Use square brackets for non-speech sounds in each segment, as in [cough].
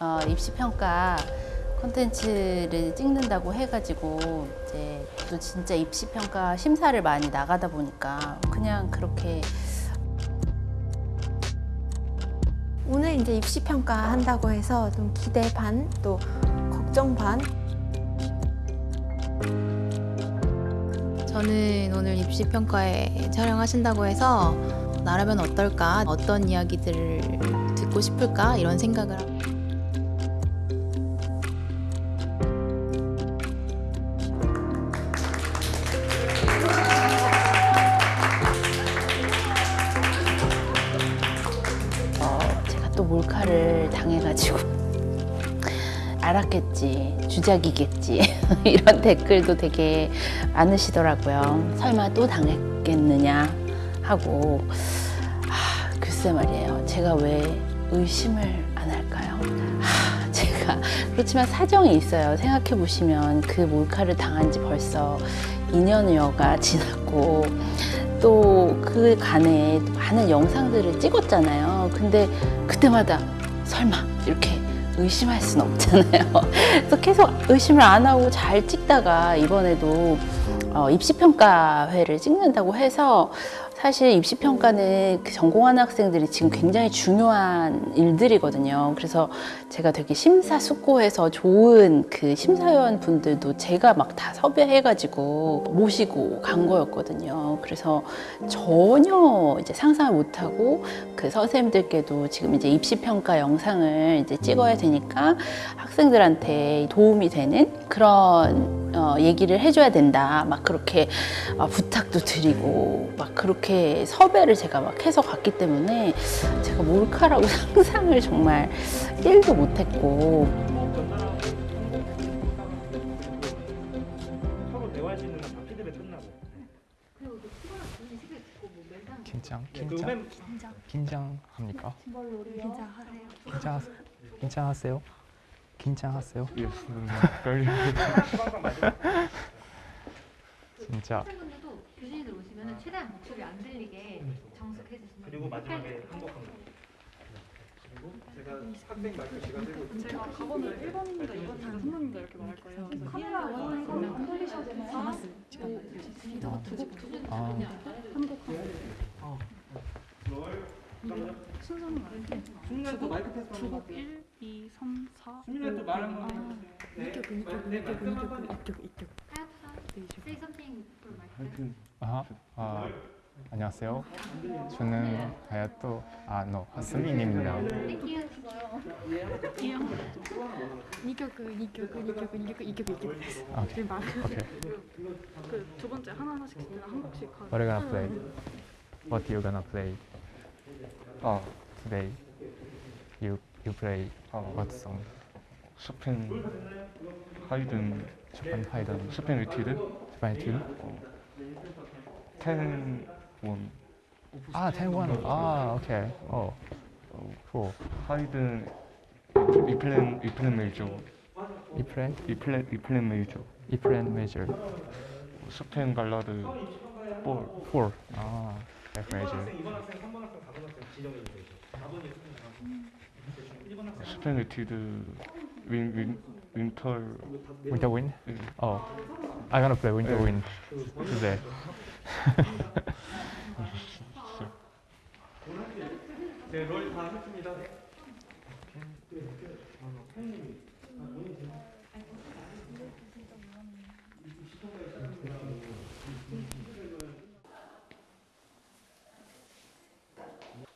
어, 입시평가 콘텐츠를 찍는다고 해가지고 이제 또 진짜 입시평가 심사를 많이 나가다 보니까 그냥 그렇게 오늘 이제 입시 평가 한다고 해서 좀 기대 반, 또 걱정 반. 저는 오늘 입시평가에 촬영하신다고 해서 나라면 어떨까, 어떤 이야기들을 듣고 싶을까 이런 생각을 알았겠지 주작이겠지. [laughs] 이런 댓글도 되게 많으시더라고요. 설마 또 당했겠느냐 하고. 아, 글쎄 말이에요. 제가 왜 의심을 안 할까요? 아, 제가 그렇지만 사정이 있어요. 생각해 보시면 그 몰카를 당한 지 벌써 2년여가 지났고 또 그 간에 많은 영상들을 찍었잖아요. 근데 그때마다 설마 의심할 수는 없잖아요. [laughs] 그래서 계속 의심을 안 하고 잘 찍다가 이번에도 어, 입시평가회를 찍는다고 해서 사실 입시평가는 그 전공하는 학생들이 지금 굉장히 중요한 일들이거든요. 그래서 제가 되게 심사숙고해서 좋은 그 심사위원 분들도 제가 막 다 섭외해 가지고 모시고 간 거였거든요. 그래서 전혀 이제 상상을 못하고 그 선생님들께도 지금 이제 입시평가 영상을 이제 찍어야 되니까 학생들한테 도움이 되는 그런 어, 얘기를 해줘야 된다. 막 그렇게 어, 부탁도 드리고 막 그렇게 섭외를 제가 막 해서 갔기 때문에 제가 몰카라고 [laughs] 상상을 정말 1도 못했고. 긴장 그 긴장 긴장합니까? 긴장 긴장하세요? 긴장하세요? [laughs] 진짜 학생분들도 교진이들 오시면 최대한 목소리 안 들리게 정숙해 주시면 그리고 마지막에 한곡. 그리고 제가 학생 마이크 제가 들고 있습니다. 제가 가번을 1번입니다, 2번입니다, 3번입니다 이렇게 말할 거예요. 카메라 원하는 거는 안 돌리셔도 돼요. 알았어요. 아, 순서는 알게 수민이한테 마이크 테스트 1, 스미나토 말한 건 데. 네. 네, 말씀한 건 Say something for Mike. 아, 아. 안녕하세 요. 저는 하야토 아노 하스미입니 다. 두 번째 하나 하나씩 진짜 한국식 가. What gonna play? What you gonna play? Oh, today you you play what song? 스펜 하이든 Japan Haydn, 스펜 리티드 Japan Tune? 텐원 아, Taiwan. 아, 오케이. 어, cool. 하이든 리플랜 리플랜 메이저 flat, 리플랜 리플랜 메이저 major, 스펜 발라드 볼 four. 아, F major. 이번 학생, 3번 학생, 4번 학생 지정해 주세요. 4번이 수민이 1번 학생 스펜 리티드 윈, 윈, 윈터 Winter Wind? 예. Oh, I'm gonna play Winter 네. Wind today. 네, 롤다 했습니다.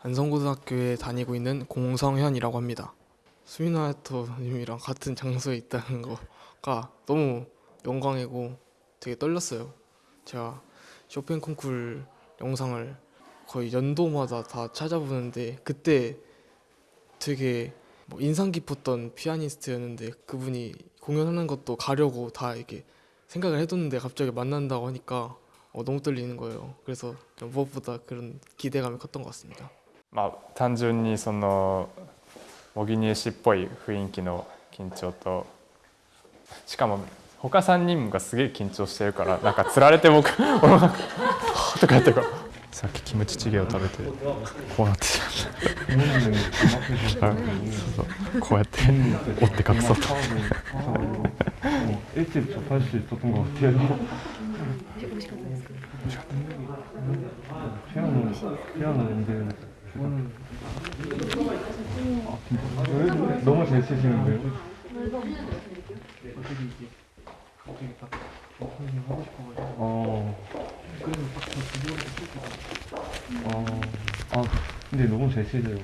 안성고등학교에 다니고 있는 공성현이라고 합니다. 수미나토님이랑 같은 장소에 있다는 거가 너무 영광이고 되게 떨렸어요. 제가 쇼팽 콩쿨 영상을 거의 연도마다 다 찾아보는데 그때 되게 뭐 인상 깊었던 피아니스트였는데 그분이 공연하는 것도 가려고 다 이렇게 생각을 해뒀는데 갑자기 만난다고 하니까 어, 너무 떨리는 거예요. 그래서 무엇보다 그런 기대감이 컸던 것 같습니다. 아, 단순히 模擬入試っぽい雰囲気の緊張と。しかも他3人がすげえ緊張してるからなんかつられて僕俺が「[laughs] とかやってるからさっきキムチチゲを食べてこうなってしまったこうやって折って隠そうと。美味しかったですか？ 하고 싶어가지고 어, 그래서 어, 아 근데 너무 잘 치세요.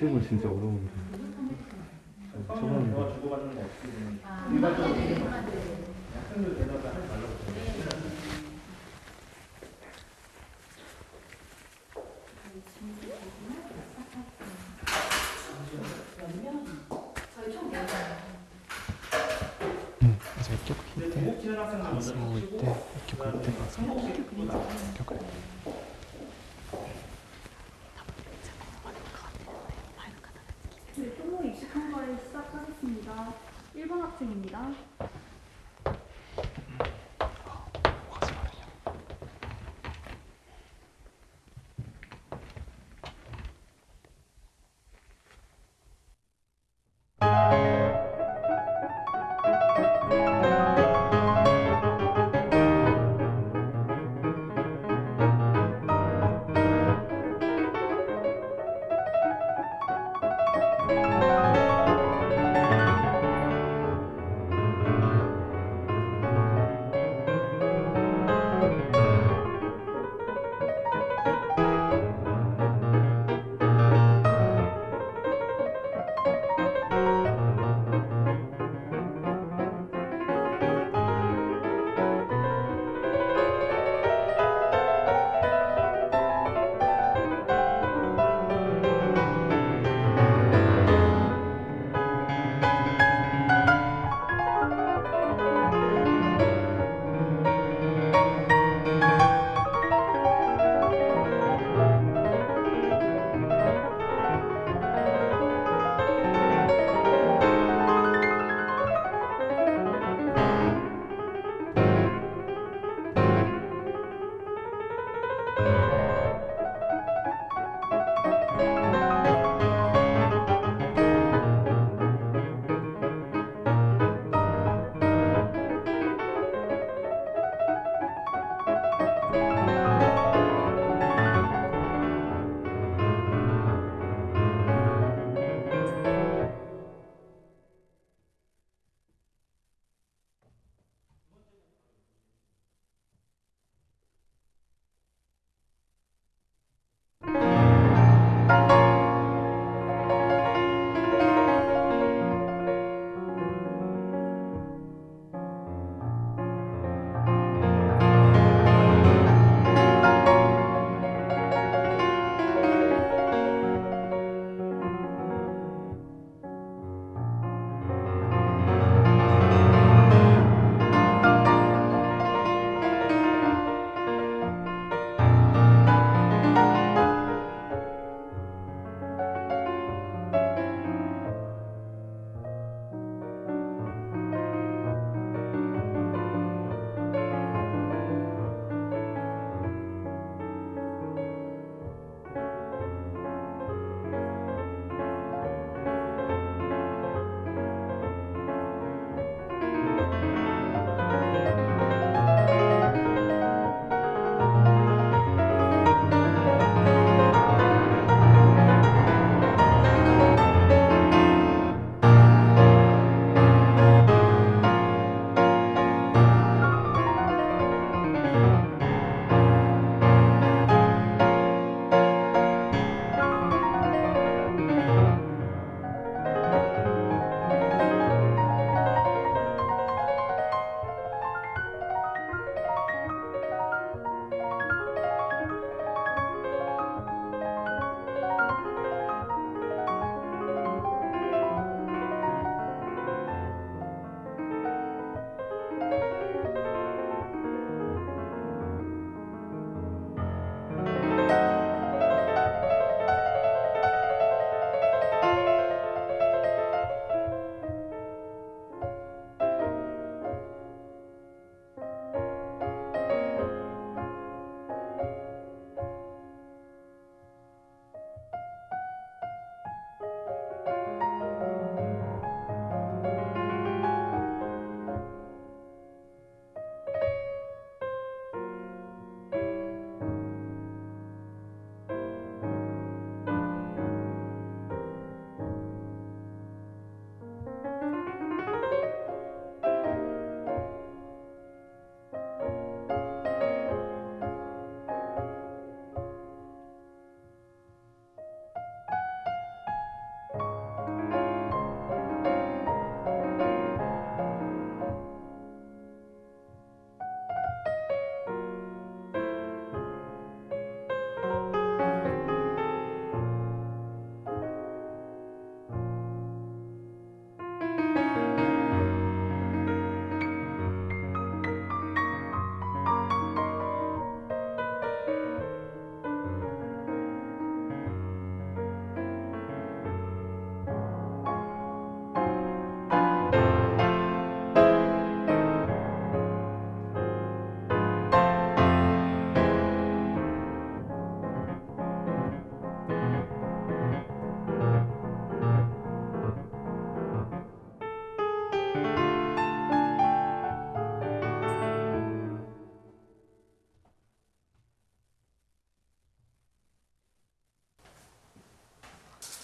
실물 진짜 어려운데. 처음에 주고받는 거 없이 일반적으로 학생들 대답을 하지 말라고. 이때 이렇게 볼 때, 이렇게 볼 때, 이렇게 때. 1번 학생입니다.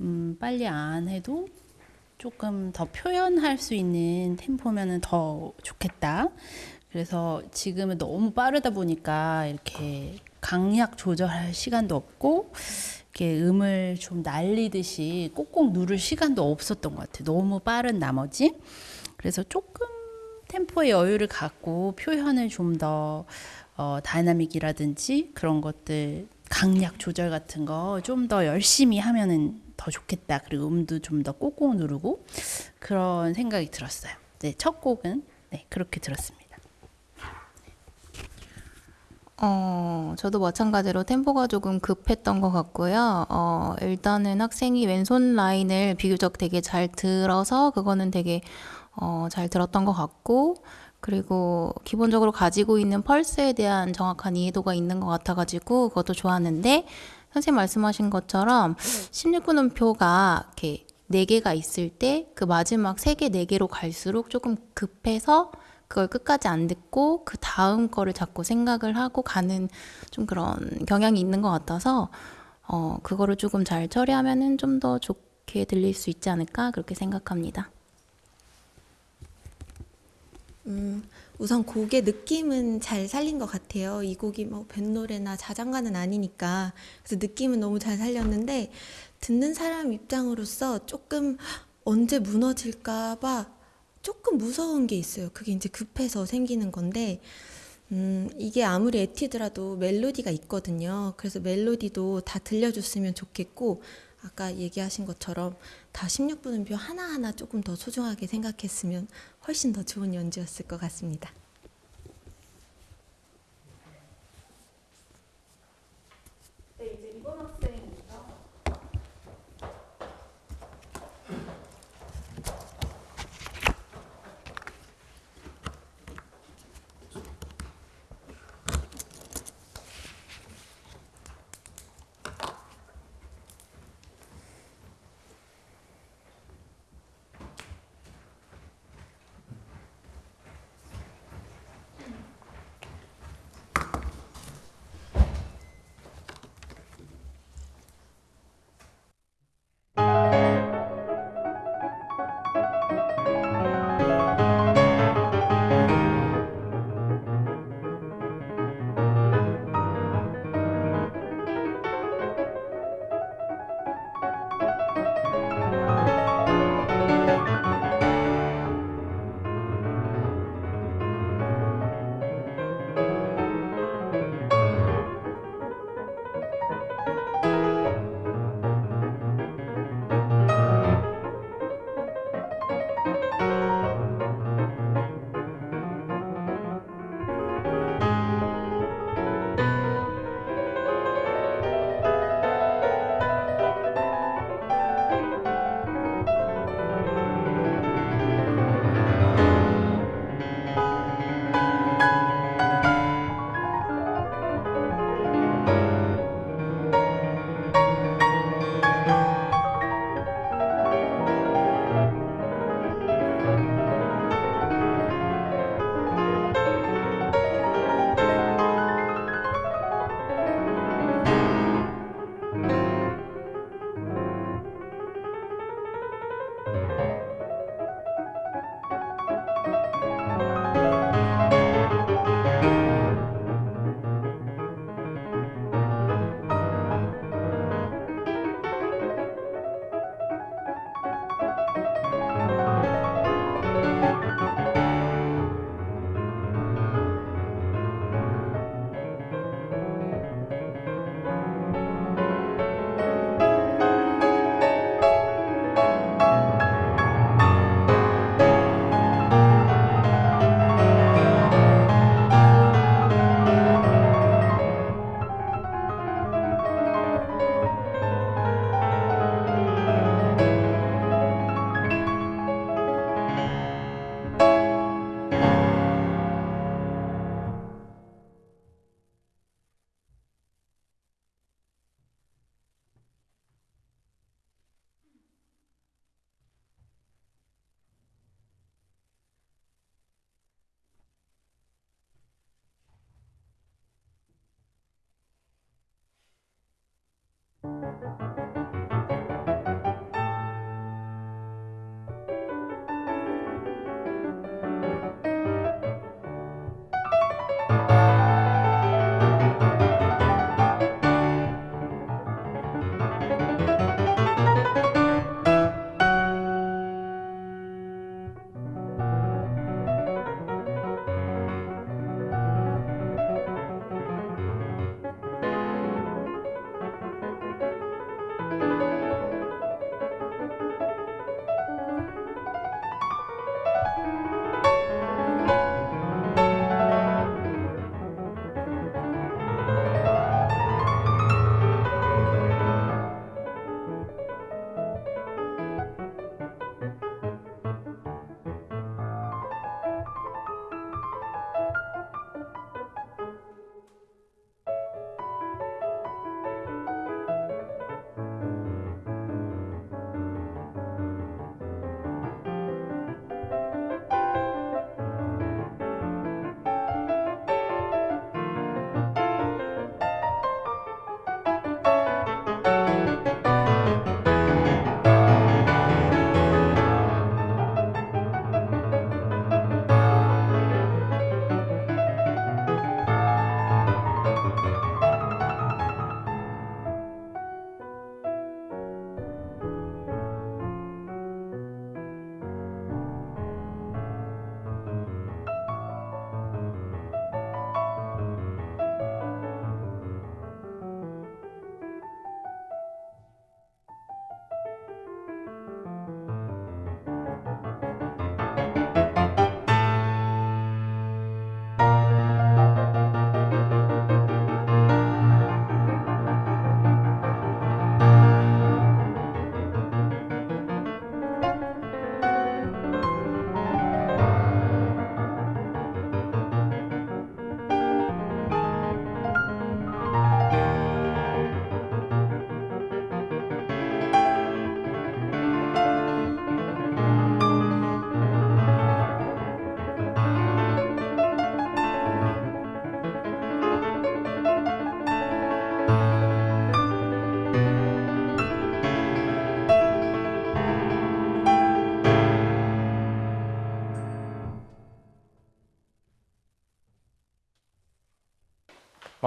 음, 빨리 안 해도 조금 더 표현할 수 있는 템포면은 더 좋겠다. 그래서 지금은 너무 빠르다 보니까 이렇게 강약 조절할 시간도 없고 이렇게 음을 좀 날리듯이 꼭꼭 누를 시간도 없었던 것 같아요. 너무 빠른 나머지. 그래서 조금 템포의 여유를 갖고 표현을 좀더 어, dynamic이라든지 그런 것들 강약 조절 같은 거 좀 더 열심히 하면은 더 좋겠다. 그리고 음도 좀더 꼭꼭 누르고 그런 생각이 들었어요. 네, 첫 곡은 네, 그렇게 들었습니다. 어, 저도 마찬가지로 템포가 조금 급했던 것 같고요. 어, 일단은 학생이 왼손 라인을 비교적 되게 잘 들어서 그거는 되게 어, 잘 들었던 것 같고, 그리고 기본적으로 가지고 있는 펄스에 대한 정확한 이해도가 있는 것 같아가지고 그것도 좋았는데, 선생님 말씀하신 것처럼 16분음표가 이렇게 네 개가 있을 때 그 마지막 세 개, 네 개로 갈수록 조금 급해서 그걸 끝까지 안 듣고 그 다음 거를 자꾸 생각을 하고 가는 좀 그런 경향이 있는 것 같아서 어, 그거를 조금 잘 처리하면은 좀 더 좋게 들릴 수 있지 않을까 그렇게 생각합니다. 음, 우선 곡의 느낌은 잘 살린 것 같아요. 이 곡이 뭐 뱃노래나 자장가는 아니니까. 그래서 느낌은 너무 잘 살렸는데, 듣는 사람 입장으로서 조금 언제 무너질까봐 조금 무서운 게 있어요. 그게 이제 급해서 생기는 건데, 음, 이게 아무리 에티드라도 멜로디가 있거든요. 그래서 멜로디도 다 들려줬으면 좋겠고, 아까 얘기하신 것처럼 다 16분음표 하나하나 조금 더 소중하게 생각했으면 훨씬 더 좋은 연주였을 것 같습니다.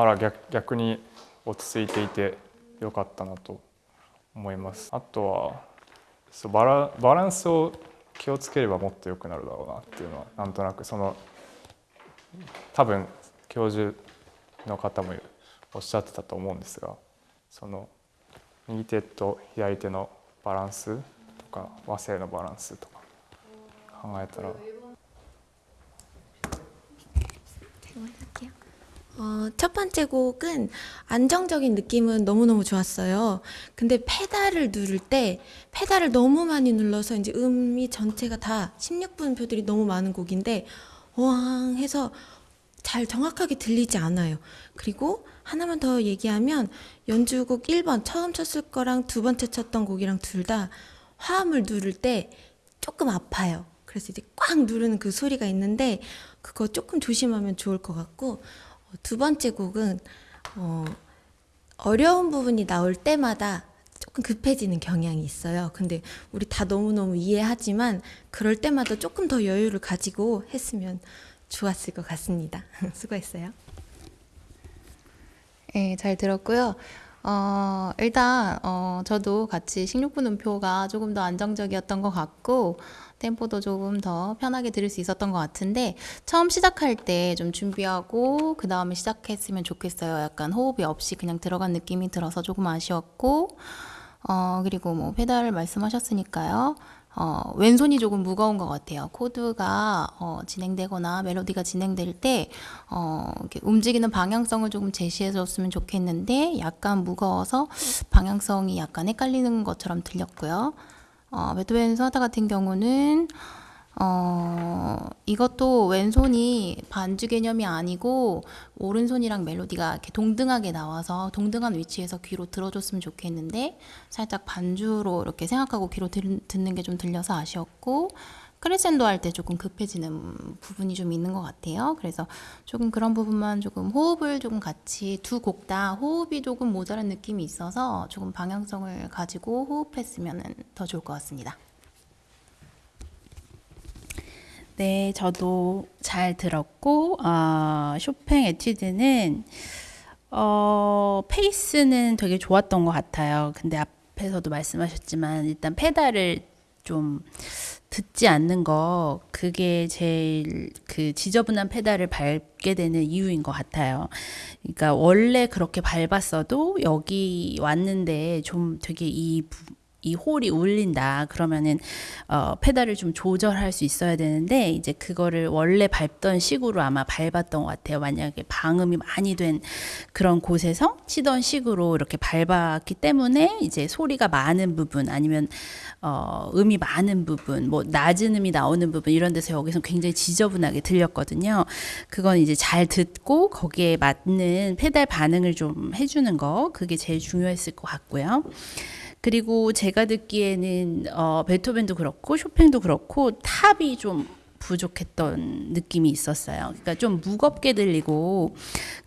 まだ逆逆に落ち着いていてよかったなと思います。あとはそうバラバランスを気をつければもっと良くなるだろうなっていうのはなんとなくその多分教授の方もおっしゃってたと思うんですがその右手と左手のバランスとか和声のバランスとか考えたら 어, 첫 번째 곡은 안정적인 느낌은 너무너무 좋았어요. 근데 페달을 누를 때 페달을 너무 많이 눌러서 이제 음이 전체가 다 16분 표들이 너무 많은 곡인데 어왕 해서 잘 정확하게 들리지 않아요. 그리고 하나만 더 얘기하면 연주곡 1번 처음 쳤을 거랑 두 번째 쳤던 곡이랑 둘 다 화음을 누를 때 조금 아파요. 그래서 이제 꽉 누르는 그 소리가 있는데 그거 조금 조심하면 좋을 것 같고 어, 두 번째 곡은 어, 어려운 부분이 나올 때마다 조금 급해지는 경향이 있어요. 근데 우리 다 너무너무 이해하지만 그럴 때마다 조금 더 여유를 가지고 했으면 좋았을 것 같습니다. [laughs] 수고했어요. 네, 잘 들었고요. 어, 일단 어, 저도 같이 16분 음표가 조금 더 안정적이었던 것 같고 템포도 조금 더 편하게 들을 수 있었던 것 같은데 처음 시작할 때 좀 준비하고 그 다음에 시작했으면 좋겠어요. 약간 호흡이 없이 그냥 들어간 느낌이 들어서 조금 아쉬웠고 어, 그리고 뭐 페달을 말씀하셨으니까요. 어, 왼손이 조금 무거운 것 같아요. 코드가 어, 진행되거나 멜로디가 진행될 때 어, 움직이는 방향성을 조금 제시해줬으면 좋겠는데 약간 무거워서 방향성이 약간 헷갈리는 것처럼 들렸고요. 어, 베토벤 소나타 같은 경우는 어, 이것도 왼손이 반주 개념이 아니고 오른손이랑 멜로디가 이렇게 동등하게 나와서 동등한 위치에서 귀로 들어줬으면 좋겠는데 살짝 반주로 이렇게 생각하고 귀로 들, 듣는 게 좀 들려서 아쉬웠고 크레센도 할 때 조금 급해지는 부분이 좀 있는 것 같아요. 그래서 조금 그런 부분만 조금 호흡을 조금 같이 두 곡 다 호흡이 조금 모자란 느낌이 있어서 조금 방향성을 가지고 호흡했으면 더 좋을 것 같습니다. 네, 저도 잘 들었고, 어, 쇼팽 에튜드는, 어, 페이스는 되게 좋았던 것 같아요. 근데 앞에서도 말씀하셨지만, 일단 페달을 좀 듣지 않는 거, 그게 제일 그 지저분한 페달을 밟게 되는 이유인 것 같아요. 그러니까 원래 그렇게 밟았어도 여기 왔는데 좀 되게 이 부- 이 홀이 울린다 그러면은 어, 페달을 좀 조절할 수 있어야 되는데 이제 그거를 원래 밟던 식으로 아마 밟았던 것 같아요. 만약에 방음이 많이 된 그런 곳에서 치던 식으로 이렇게 밟았기 때문에 이제 소리가 많은 부분 아니면 어, 음이 많은 부분, 뭐 낮은 음이 나오는 부분 이런 데서 여기서 굉장히 지저분하게 들렸거든요. 그건 이제 잘 듣고 거기에 맞는 페달 반응을 좀 해주는 거 그게 제일 중요했을 것 같고요. 그리고 제가 듣기에는 어, 베토벤도 그렇고 쇼팽도 그렇고 top이 좀 부족했던 느낌이 있었어요. 그러니까 좀 무겁게 들리고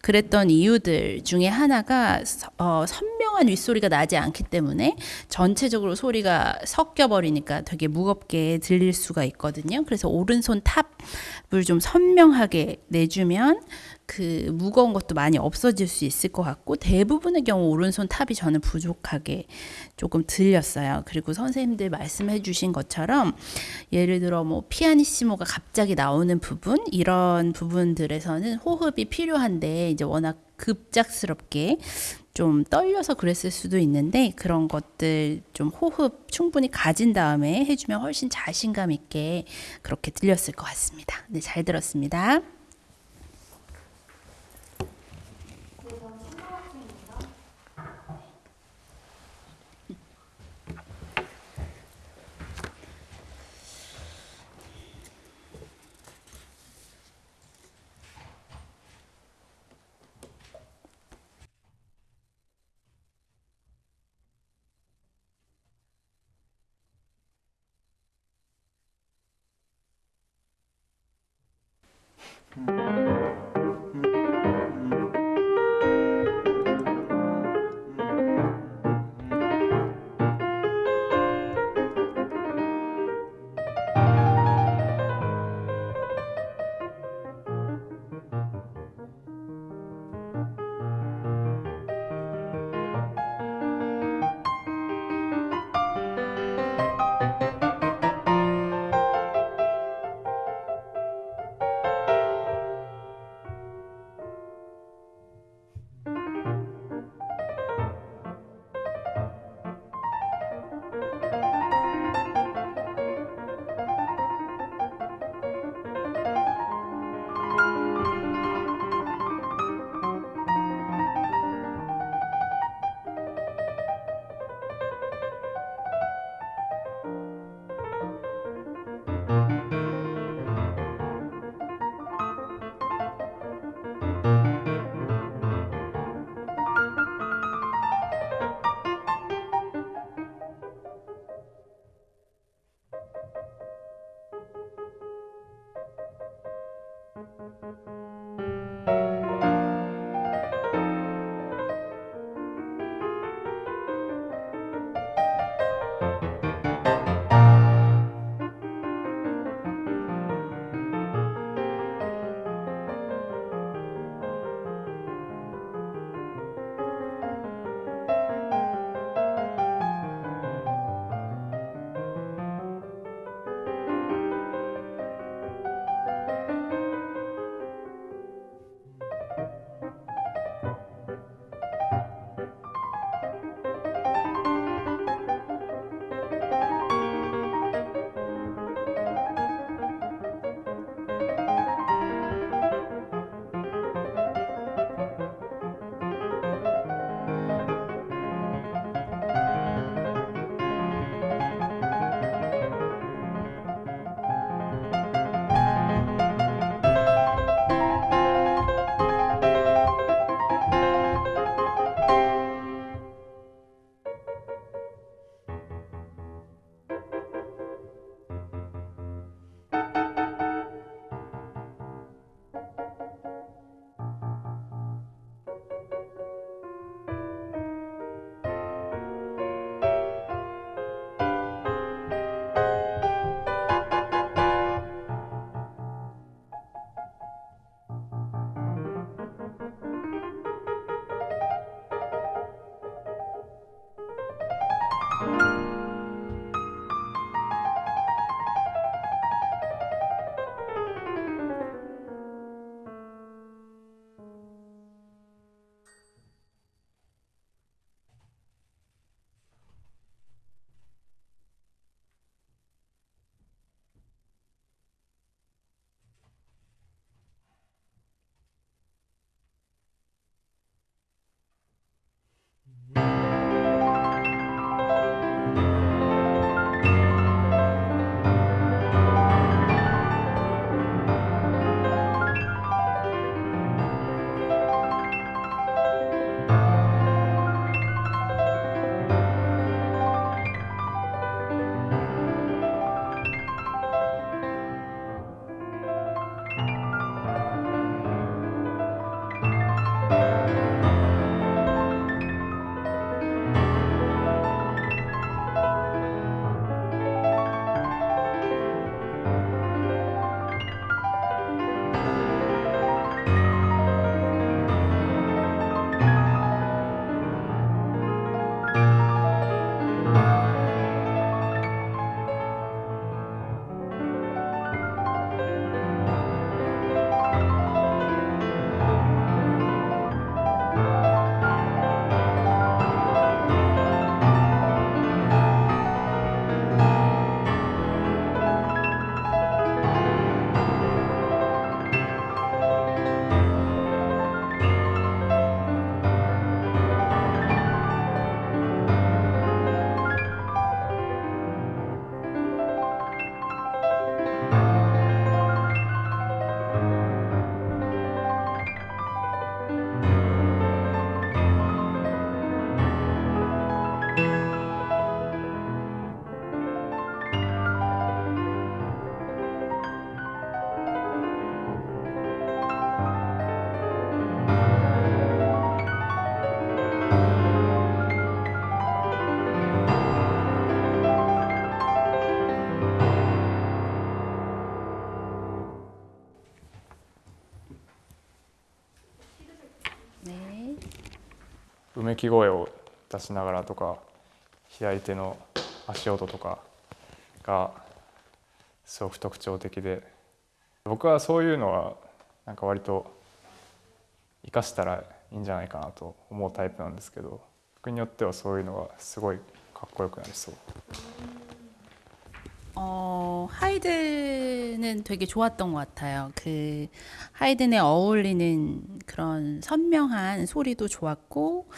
그랬던 이유들 중에 하나가 서- 어, 선명한 윗소리가 나지 않기 때문에 전체적으로 소리가 섞여 버리니까 되게 무겁게 들릴 수가 있거든요. 그래서 오른손 top을 좀 선명하게 내주면 그 무거운 것도 많이 없어질 수 있을 것 같고 대부분의 경우 오른손 top이 저는 부족하게 조금 들렸어요. 그리고 선생님들 말씀해 주신 것처럼 예를 들어 뭐 피아니시모가 갑자기 나오는 부분 이런 부분들에서는 호흡이 필요한데 이제 워낙 급작스럽게 좀 떨려서 그랬을 수도 있는데 그런 것들 좀 호흡 충분히 가진 다음에 해주면 훨씬 자신감 있게 그렇게 들렸을 것 같습니다. 네, 잘 들었습니다. めき声を出しながらとか左手の足音とかがすごく特徴的で僕はそういうのはなんか割と生かしたらいいんじゃないかなと思うタイプなんですけど僕によってはそういうのがすごいかっこよくなりそう。 어, 하이든은 되게 좋았던 것 같아요. 그 하이든에 어울리는 그런 선명한 소리도 좋았고,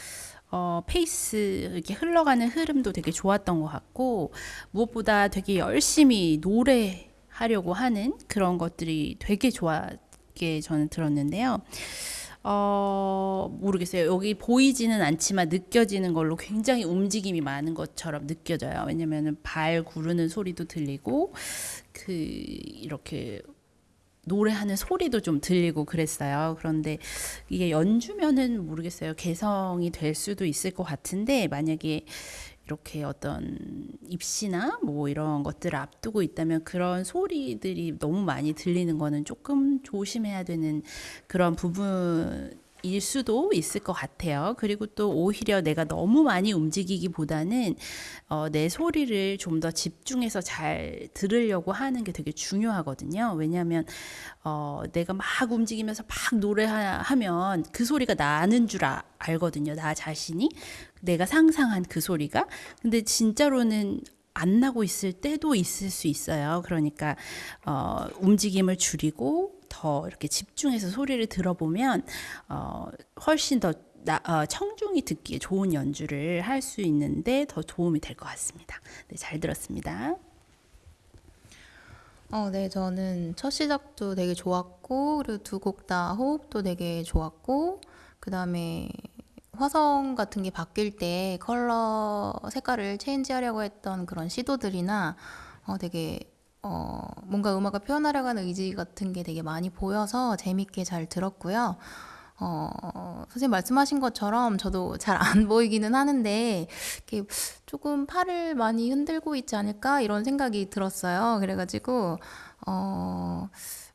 어, 페이스 이렇게 흘러가는 흐름도 되게 좋았던 것 같고, 무엇보다 되게 열심히 노래하려고 하는 그런 것들이 되게 좋았게 저는 들었는데요. 어, 모르겠어요. 여기 보이지는 않지만 느껴지는 걸로 굉장히 움직임이 많은 것처럼 느껴져요. 왜냐면은 발 구르는 소리도 들리고, 그, 이렇게 노래하는 소리도 좀 들리고 그랬어요. 그런데 이게 연주면은 모르겠어요. 개성이 될 수도 있을 것 같은데, 만약에 이렇게 어떤 입시나 뭐 이런 것들을 앞두고 있다면 그런 소리들이 너무 많이 들리는 거는 조금 조심해야 되는 그런 부분 일 수도 있을 것 같아요. 그리고 또 오히려 내가 너무 많이 움직이기보다는 어, 내 소리를 좀 더 집중해서 잘 들으려고 하는 게 되게 중요하거든요. 왜냐하면 어, 내가 막 움직이면서 막 노래하면 그 소리가 나는 줄 아- 알거든요. 나 자신이 내가 상상한 그 소리가. 근데 진짜로는 안 나고 있을 때도 있을 수 있어요. 그러니까 어, 움직임을 줄이고 더 이렇게 집중해서 소리를 들어보면 어, 훨씬 더 나, 어, 청중이 듣기에 좋은 연주를 할 수 있는데 더 도움이 될 것 같습니다. 네, 잘 들었습니다. 어, 네, 저는 첫 시작도 되게 좋았고, 그리고 두 곡 다 호흡도 되게 좋았고, 그 다음에 화성 같은 게 바뀔 때 컬러 색깔을 체인지하려고 했던 그런 시도들이나 어, 되게 어, 뭔가 음악을 표현하려고 하는 의지 같은 게 되게 많이 보여서 재밌게 잘 들었고요. 어, 선생님 말씀하신 것처럼 저도 잘 안 [laughs] 보이기는 하는데 이렇게 조금 팔을 많이 흔들고 있지 않을까 이런 생각이 들었어요. 그래가지고 어,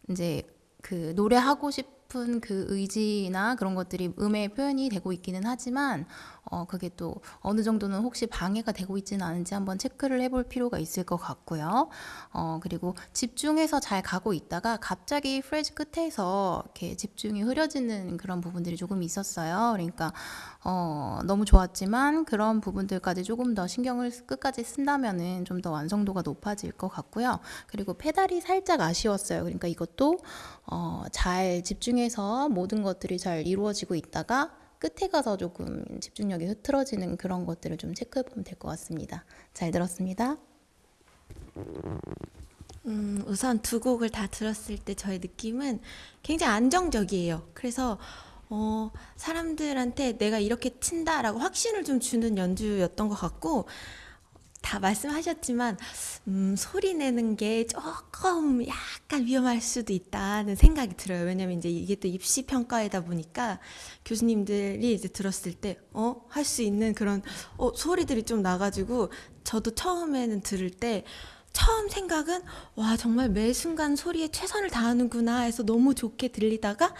이제 그 노래하고 싶은 그 의지나 그런 것들이 음에 표현이 되고 있기는 하지만 어, 그게 또 어느 정도는 혹시 방해가 되고 있지는 않은지 한번 체크를 해볼 필요가 있을 것 같고요. 어, 그리고 집중해서 잘 가고 있다가 갑자기 프레즈 끝에서 이렇게 집중이 흐려지는 그런 부분들이 조금 있었어요. 그러니까 어, 너무 좋았지만 그런 부분들까지 조금 더 신경을 끝까지 쓴다면은 좀 더 완성도가 높아질 것 같고요. 그리고 페달이 살짝 아쉬웠어요. 그러니까 이것도 어, 잘 집중해서 모든 것들이 잘 이루어지고 있다가 끝에 가서 조금 집중력이 흐트러지는 그런 것들을 좀 체크해 보면 될 것 같습니다. 잘 들었습니다. 음, 우선 두 곡을 다 들었을 때 저의 느낌은 굉장히 안정적이에요. 그래서 어, 사람들한테 내가 이렇게 친다라고 확신을 좀 주는 연주였던 것 같고 다 말씀하셨지만 음, 소리 내는 게 조금 약간 위험할 수도 있다는 생각이 들어요. 왜냐면 이제 이게 또 입시 평가이다 보니까 교수님들이 이제 들었을 때 어, 할 수 있는 그런 어, 소리들이 좀 나가지고 저도 처음에는 들을 때 처음 생각은 와 정말 매 순간 소리에 최선을 다하는구나 해서 너무 좋게 들리다가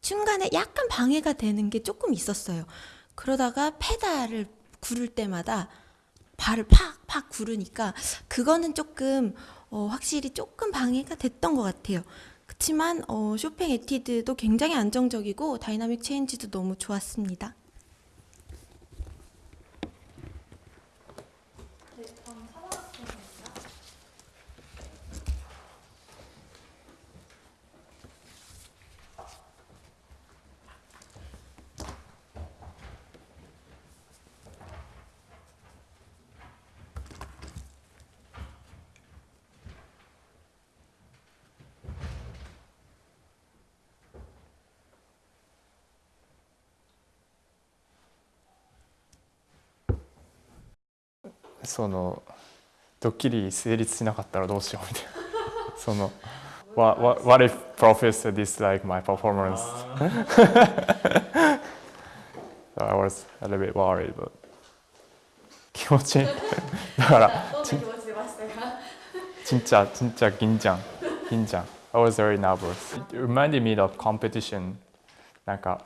중간에 약간 방해가 되는 게 조금 있었어요. 그러다가 페달을 구를 때마다 발을 팍팍 구르니까 그거는 조금 어, 확실히 조금 방해가 됐던 것 같아요. 그렇지만 어, 쇼팽 에튀드도 굉장히 안정적이고 dynamic change도 너무 좋았습니다. "そのドッキリ成立しなかったらどうしようみたいなその what, what, what if professor dislike my performance so I was a little bit worried but 気持ちいいだからちちんちゃちんちゃ銀ちゃん銀ちゃん I was very nervous it reminded me of competition なんか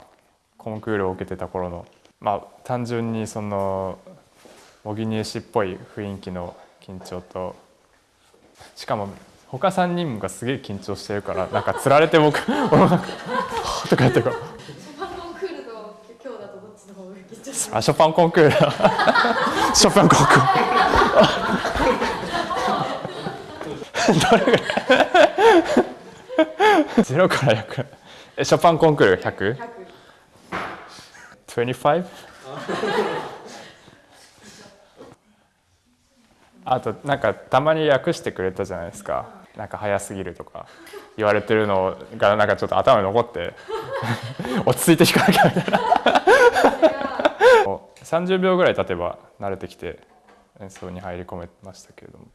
コンクールを受けてた頃のまあ単純にその模擬入試っぽい雰囲気の緊張としかも他3人がすげえ緊張してるからなんかつられて僕俺もなんかとかやってこう。ショパンコンクールと今日だとどっちの方が緊張しあショパンコンクール。ショパンコンクール。どれぐらい？ゼロから100えショパンコンクール 100? 25? あとなんかたまに訳してくれたじゃないですか。なんか早すぎるとか。言われてるのがなんかちょっと頭に残って。[laughs] 落ち着いて弾かなきゃみたいな。30秒ぐらい経てば慣れてきて演奏に入り込めましたけれども。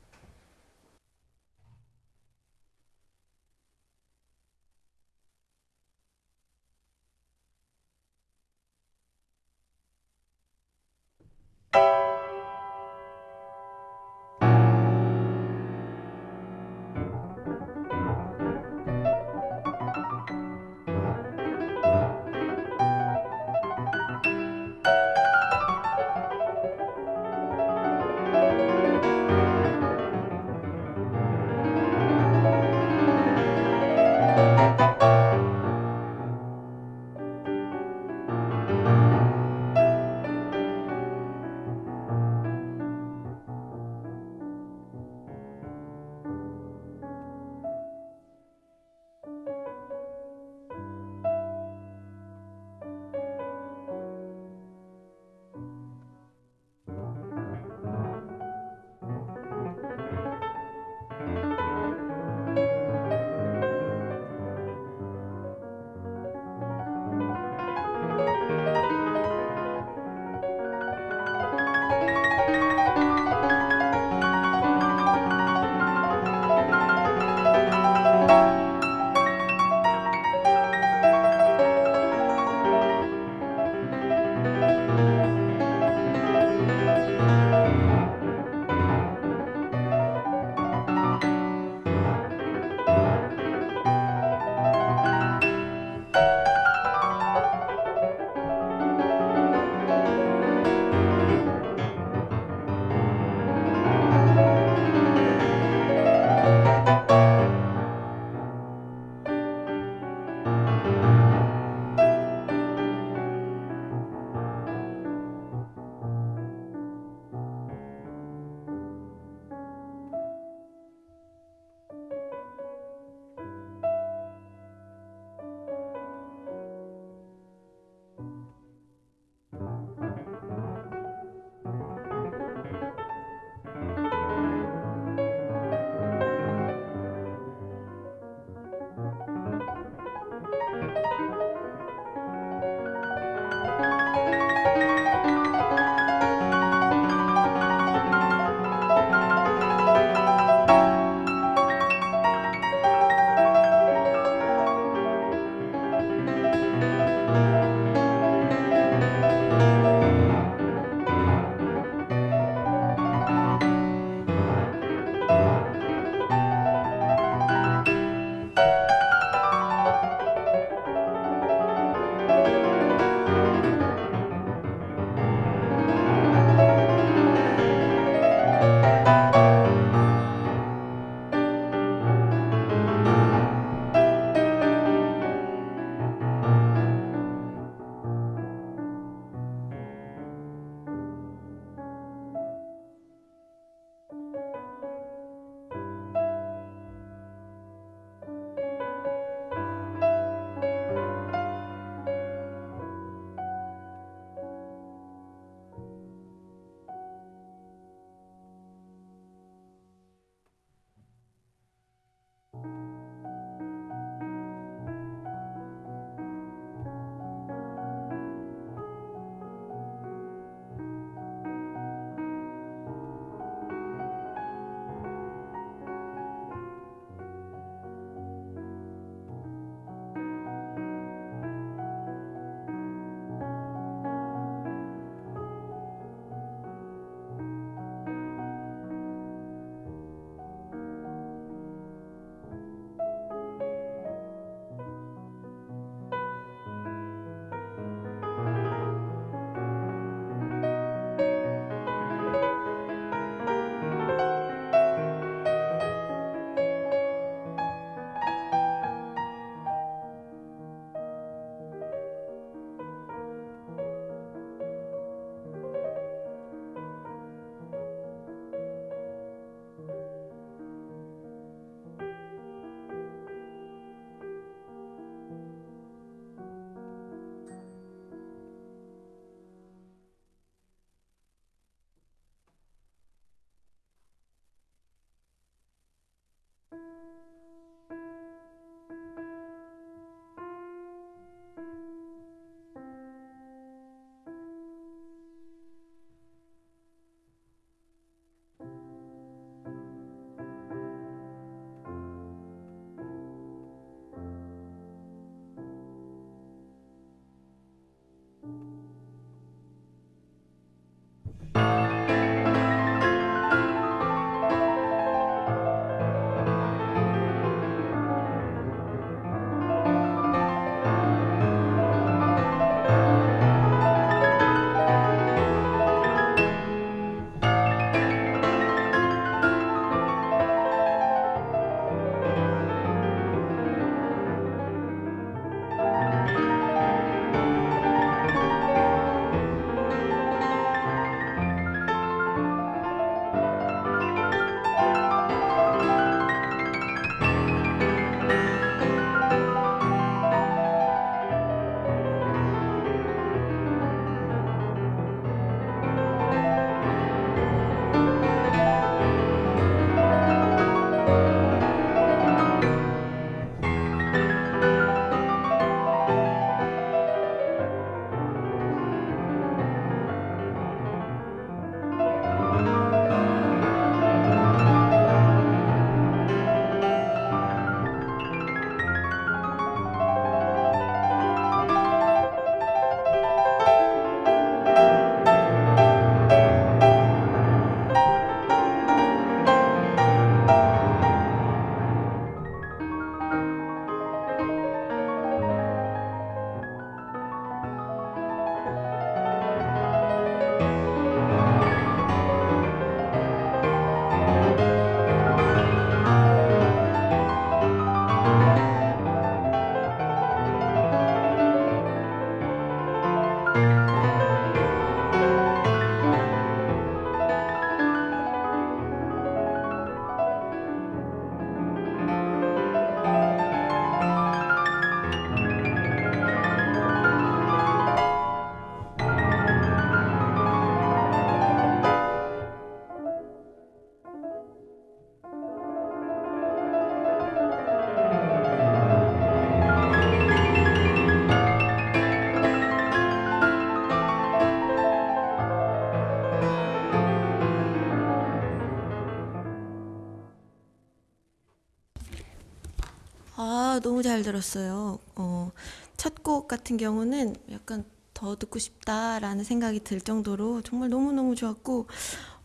잘 들었어요. 어, 첫 곡 같은 경우는 약간 더 듣고 싶다라는 생각이 들 정도로 정말 너무너무 좋았고,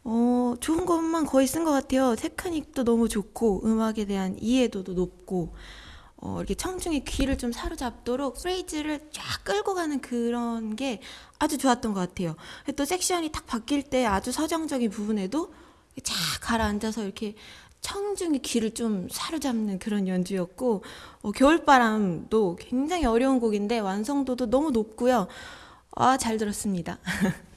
어, 좋은 것만 거의 쓴 것 같아요. 테크닉도 너무 좋고, 음악에 대한 이해도도 높고, 어, 이렇게 청중의 귀를 좀 사로잡도록 프레이즈를 쫙 끌고 가는 그런 게 아주 좋았던 것 같아요. 또 섹션이 딱 바뀔 때 아주 서정적인 부분에도 쫙 가라앉아서 이렇게 청중의 귀를 좀 사로잡는 그런 연주였고 어, 겨울바람도 굉장히 어려운 곡인데 완성도도 너무 높고요. 아, 잘 들었습니다. [laughs]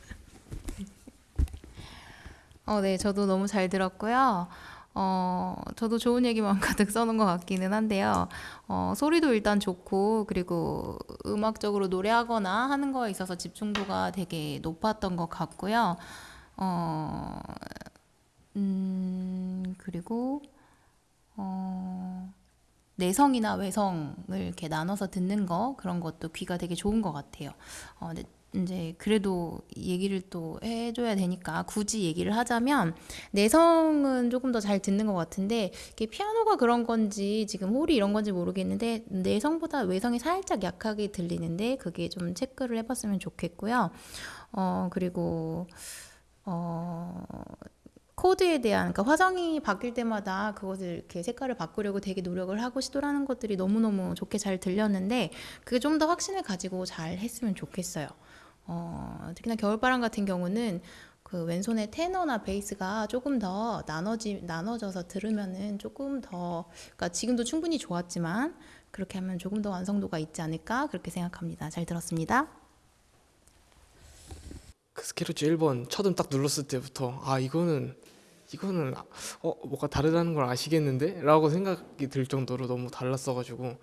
어, 네, 저도 너무 잘 들었고요. 어, 저도 좋은 얘기만 [laughs] 가득 써놓은 것 같기는 한데요. 어, 소리도 일단 좋고, 그리고 음악적으로 노래하거나 하는 거에 있어서 집중도가 되게 높았던 것 같고요. 어, 음, 그리고, 어, 내성이나 외성을 이렇게 나눠서 듣는 거, 그런 것도 귀가 되게 좋은 것 같아요. 어, 이제 그래도 얘기를 또 해줘야 되니까 굳이 얘기를 하자면 내성은 조금 더 잘 듣는 것 같은데 이게 피아노가 그런 건지 지금 홀이 이런 건지 모르겠는데 내성보다 외성이 살짝 약하게 들리는데 그게 좀 체크를 해봤으면 좋겠고요. 어 그리고 어 코드에 대한 그러니까 화성이 바뀔 때마다 그것을 이렇게 색깔을 바꾸려고 되게 노력을 하고 시도하는 것들이 너무너무 좋게 잘 들렸는데 그게 좀 더 확신을 가지고 잘 했으면 좋겠어요. 어, 특히나 겨울바람 같은 경우는 그 왼손의 테너나 베이스가 조금 더 나눠지 나눠져서 들으면은 조금 더 그러니까 지금도 충분히 좋았지만 그렇게 하면 조금 더 완성도가 있지 않을까 그렇게 생각합니다. 잘 들었습니다. 그 스케르츠 1번 첫 음 딱 눌렀을 때부터 아 이거는 이거는 어 뭐가 다르다는 걸 아시겠는데? 라고 생각이 들 정도로 너무 달랐어가지고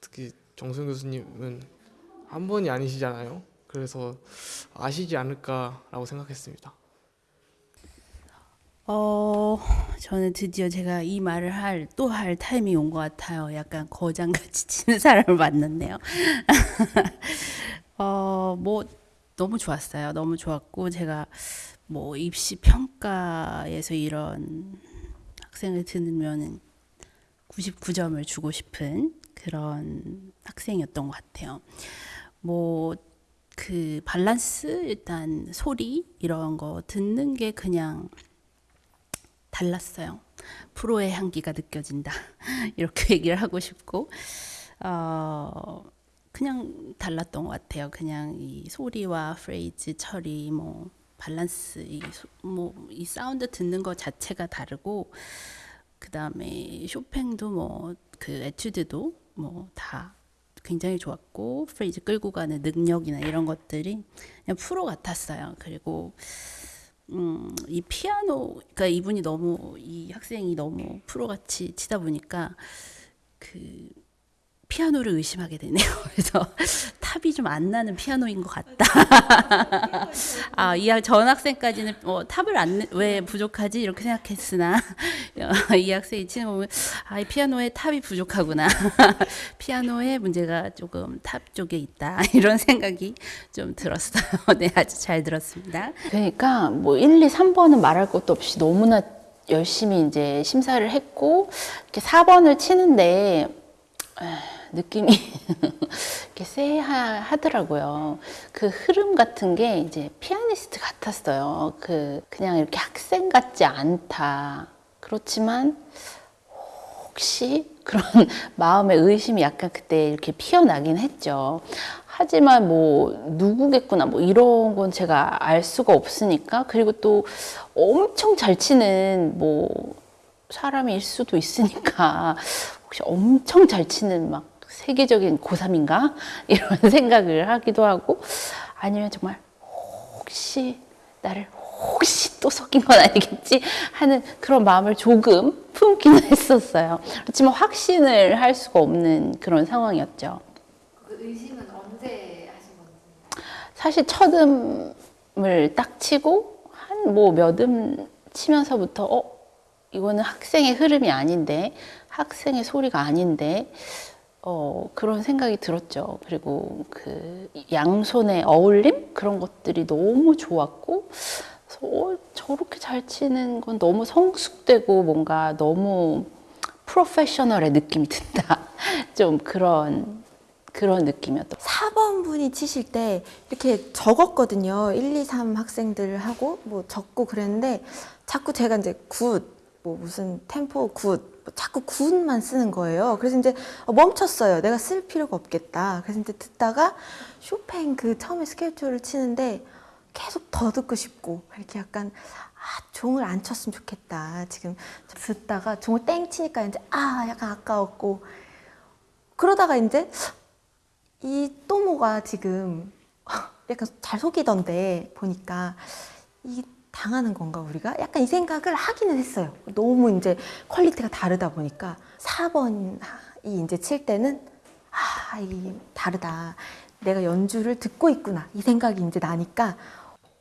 특히 정승 교수님은 한 번이 아니시잖아요. 그래서 아시지 않을까라고 생각했습니다. 어, 저는 드디어 제가 이 말을 할, 또 할 타임이 온 것 같아요. 약간 거장같이 [laughs] 치는 사람을 만났네요. [laughs] 어, 뭐, 너무 좋았어요. 너무 좋았고, 제가 뭐, 입시 평가에서 이런 학생을 들으면은 99점을 주고 싶은 그런 학생이었던 것 같아요. 뭐, 그 밸런스, 일단 소리, 이런 거 듣는 게 그냥 달랐어요. 프로의 향기가 느껴진다. [laughs] 이렇게 얘기를 하고 싶고, 어, 그냥 달랐던 것 같아요. 그냥 이 소리와 프레이즈 처리, 뭐, 밸런스, 이, 소- 뭐, 이 사운드 듣는 것 자체가 다르고, 그 다음에 쇼팽도 뭐, 그 에튜드도 뭐, 다 굉장히 좋았고, 프레이즈 끌고 가는 능력이나 이런 것들이 그냥 프로 같았어요. 그리고, 음, 이 피아노, 그러니까 이분이 너무 이 학생이 너무 프로같이 치다 보니까 그 피아노를 의심하게 되네요. [laughs] 그래서 top이 좀 안 나는 피아노인 것 같다. [laughs] 아, 이 학- 전 학생까지는 어, top을 안 왜 부족하지 이렇게 생각했으나 [laughs] 이 학생이 치는 거 보면 아, 이 피아노에 top이 부족하구나. 피아노에 문제가 조금 top 쪽에 있다. 이런 생각이 좀 들었어요. 네, 아주 잘 들었습니다. 그러니까 뭐 1, 2, 3번은 말할 것도 없이 너무나 열심히 이제 심사를 했고 이렇게 4번을 치는데 에, 느낌이 [laughs] 이렇게 쎄하더라고요. 그 흐름 같은 게 이제 피아니스트 같았어요. 그 그냥 이렇게 학생 같지 않다. 그렇지만 혹시 그런 [laughs] 마음의 의심이 약간 그때 이렇게 피어나긴 했죠. 하지만 뭐 누구겠구나 뭐 이런 건 제가 알 수가 없으니까 그리고 또 엄청 잘 치는 뭐 사람일 수도 있으니까 [laughs] 혹시 엄청 잘 치는 막 세계적인 고3인가 [laughs] 이런 [laughs] 생각을 하기도 하고 아니면 정말 혹시 나를 혹시 또 속인 건 아니겠지 하는 그런 마음을 조금 품기는 [laughs] 했었어요. 그렇지만 확신을 할 수가 없는 그런 상황이었죠. 그 의심은 언제 하신 건지? 사실 첫 음을 딱 치고 한 뭐 몇 음 치면서부터 어 이거는 학생의 흐름이 아닌데 학생의 소리가 아닌데 어 그런 생각이 들었죠. 그리고 그 양손의 어울림 그런 것들이 너무 좋았고 어, 저렇게 잘 치는 건 너무 성숙되고 뭔가 너무 프로페셔널의 느낌이 든다. [laughs] 좀 그런 그런 느낌이었던. 4번 분이 치실 때 이렇게 적었거든요. 1, 2, 3 학생들하고 뭐 적고 그랬는데 자꾸 제가 이제 good, 뭐 무슨 템포 good, 뭐 자꾸 good만 쓰는 거예요. 그래서 이제 멈췄어요. 내가 쓸 필요가 없겠다. 그래서 이제 듣다가 쇼팽 그 처음에 스케르초를 치는데 계속 더 듣고 싶고 이렇게 약간 아, 종을 안 쳤으면 좋겠다. 지금 듣다가 종을 땡 치니까 이제 아, 약간 아까웠고 그러다가 이제 이 또모가 지금 [laughs] 약간 잘 속이던데 보니까 이 당하는 건가 우리가? 약간 이 생각을 하기는 했어요. 너무 이제 quality가 다르다 보니까 4번이 이제 칠 때는 아, 이 다르다. 내가 연주를 듣고 있구나. 이 생각이 이제 나니까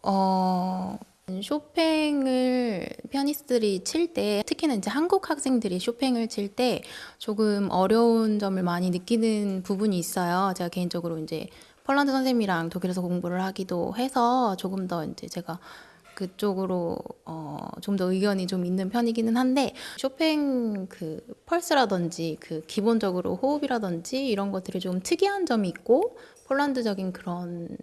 어, 쇼팽을 피아니스트들이 칠 때, 특히나 이제 한국 학생들이 쇼팽을 칠 때 조금 어려운 점을 많이 느끼는 부분이 있어요. 제가 개인적으로 이제 폴란드 선생님이랑 독일에서 공부를 하기도 해서 조금 더 이제 제가 그쪽으로 어, 좀 더 의견이 좀 있는 편이기는 한데 쇼팽 그 펄스라든지 그 기본적으로 호흡이라든지 이런 것들이 좀 특이한 점이 있고 폴란드적인 그런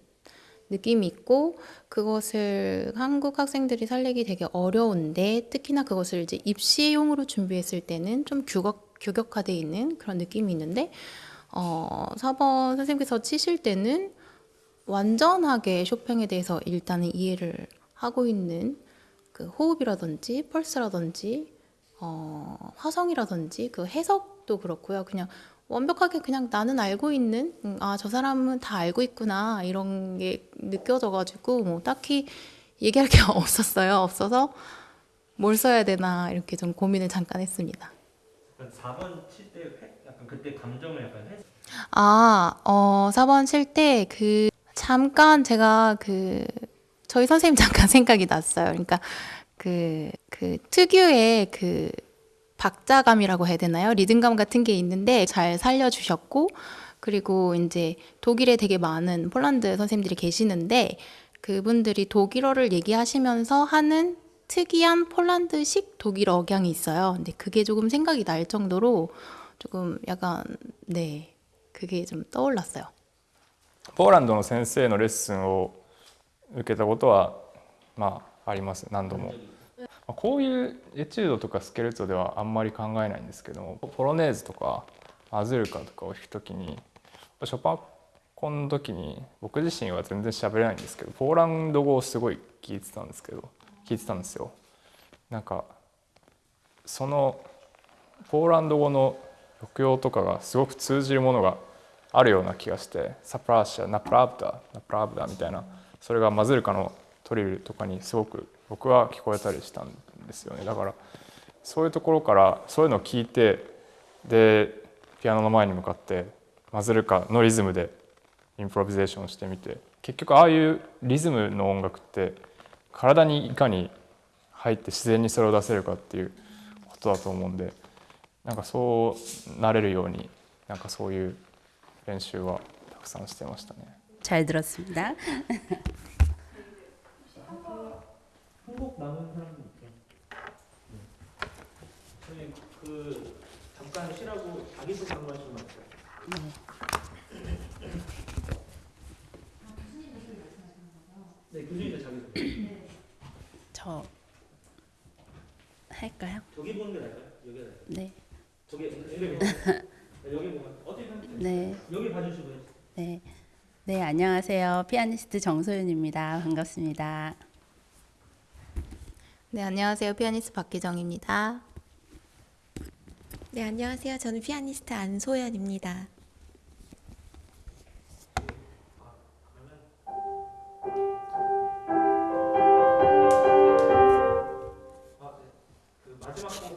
느낌이 있고 그것을 한국 학생들이 살리기 되게 어려운데 특히나 그것을 이제 입시용으로 준비했을 때는 좀 규격, 규격화돼 있는 그런 느낌이 있는데 어, 4번 선생님께서 치실 때는 완전하게 쇼팽에 대해서 일단은 이해를 하고 있는 그 호흡이라든지 펄스라든지 어, 화성이라든지 그 해석도 그렇고요. 그냥 완벽하게 그냥 나는 알고 있는 음, 아저 사람은 다 알고 있구나 이런 게 느껴져가지고 뭐 딱히 얘기할 게 [laughs] 없었어요. 없어서 뭘 써야 되나 이렇게 좀 고민을 잠깐 했습니다. 4번 칠 때 약간 그때 감정을 약간 해 아, 어, 4번 칠 때 그 잠깐 제가 그 저희 선생님 잠깐 생각이 [laughs] 났어요. 그러니까 그, 그 특유의 그 박자감이라고 해야 되나요? 리듬감 같은 게 있는데 잘 살려주셨고, 그리고 이제 독일에 되게 많은 폴란드 선생님들이 계시는데, 그분들이 독일어를 얘기하시면서 하는 특이한 폴란드식 독일어 억양이 있어요. 근데 그게 조금 생각이 날 정도로 조금 약간, 네, 그게 좀 떠올랐어요. ポーランドの先生のレッスンを 受けたことはまああります何度も。こういうエチュードとかスケルツォではあんまり考えないんですけどもポロネーズとかマズルカとかを弾く時にショパンコンの時に僕自身は全然喋れないんですけどポーランド語をすごい聞いてたんですけど聞いてたんですよ。なんかそのポーランド語の抑揚とかがすごく通じるものがあるような気がしてサプラーシャナプラブダナプラブダみたいなそれがマズルカのトリルとかにすごく僕は聞こえたりしたんですよねだからそういうところからそういうのを聞いてでピアノの前に向かってマズルカのリズムでインプロビゼーションしてみて結局ああいうリズムの音楽って体にいかに入って自然にそれを出せるかっていうことだと思うんでなんかそうなれるようになんかそういう練習はたくさんしてましたね。 잘 들었습니다. 한국 남은 사람도 있죠. 네. 저희 그 잠깐 쉬라고 자기소개 한 번씩만? 네, 교수님들 자기소개. 저 할까요? 저기 보는 게 나을까요? 여기 나을까요? 네. 저기 여기 보면 여기 보면 어떻게 하면 돼요? 네. 여기 봐주시고요. 네. 네, 안녕하세요. 피아니스트 정소윤입니다. 반갑습니다. 네, 안녕하세요. 피아니스트 박기정입니다. 네, 안녕하세요. 저는 피아니스트 안소연입니다. 아, 네. 그 마지막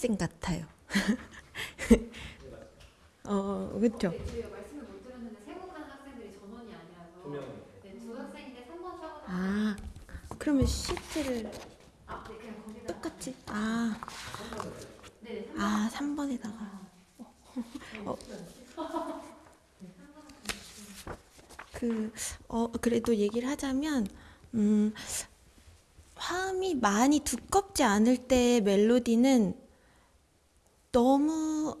학생 같아요. [laughs] 어, 그렇죠. 저희가 말씀을 못 드렸는데 세곡하는 학생들이 전원이 아니라서 두 명이. 네, 두 학생인데 3번 수학원 아, 그러면 시트를 아, 네, 그냥 거기다 똑같이? 아, 네, 아 3번에다가. 어, 그, 어, 그래도 얘기를 하자면, 음, 화음이 많이 두껍지 않을 때 멜로디는 너무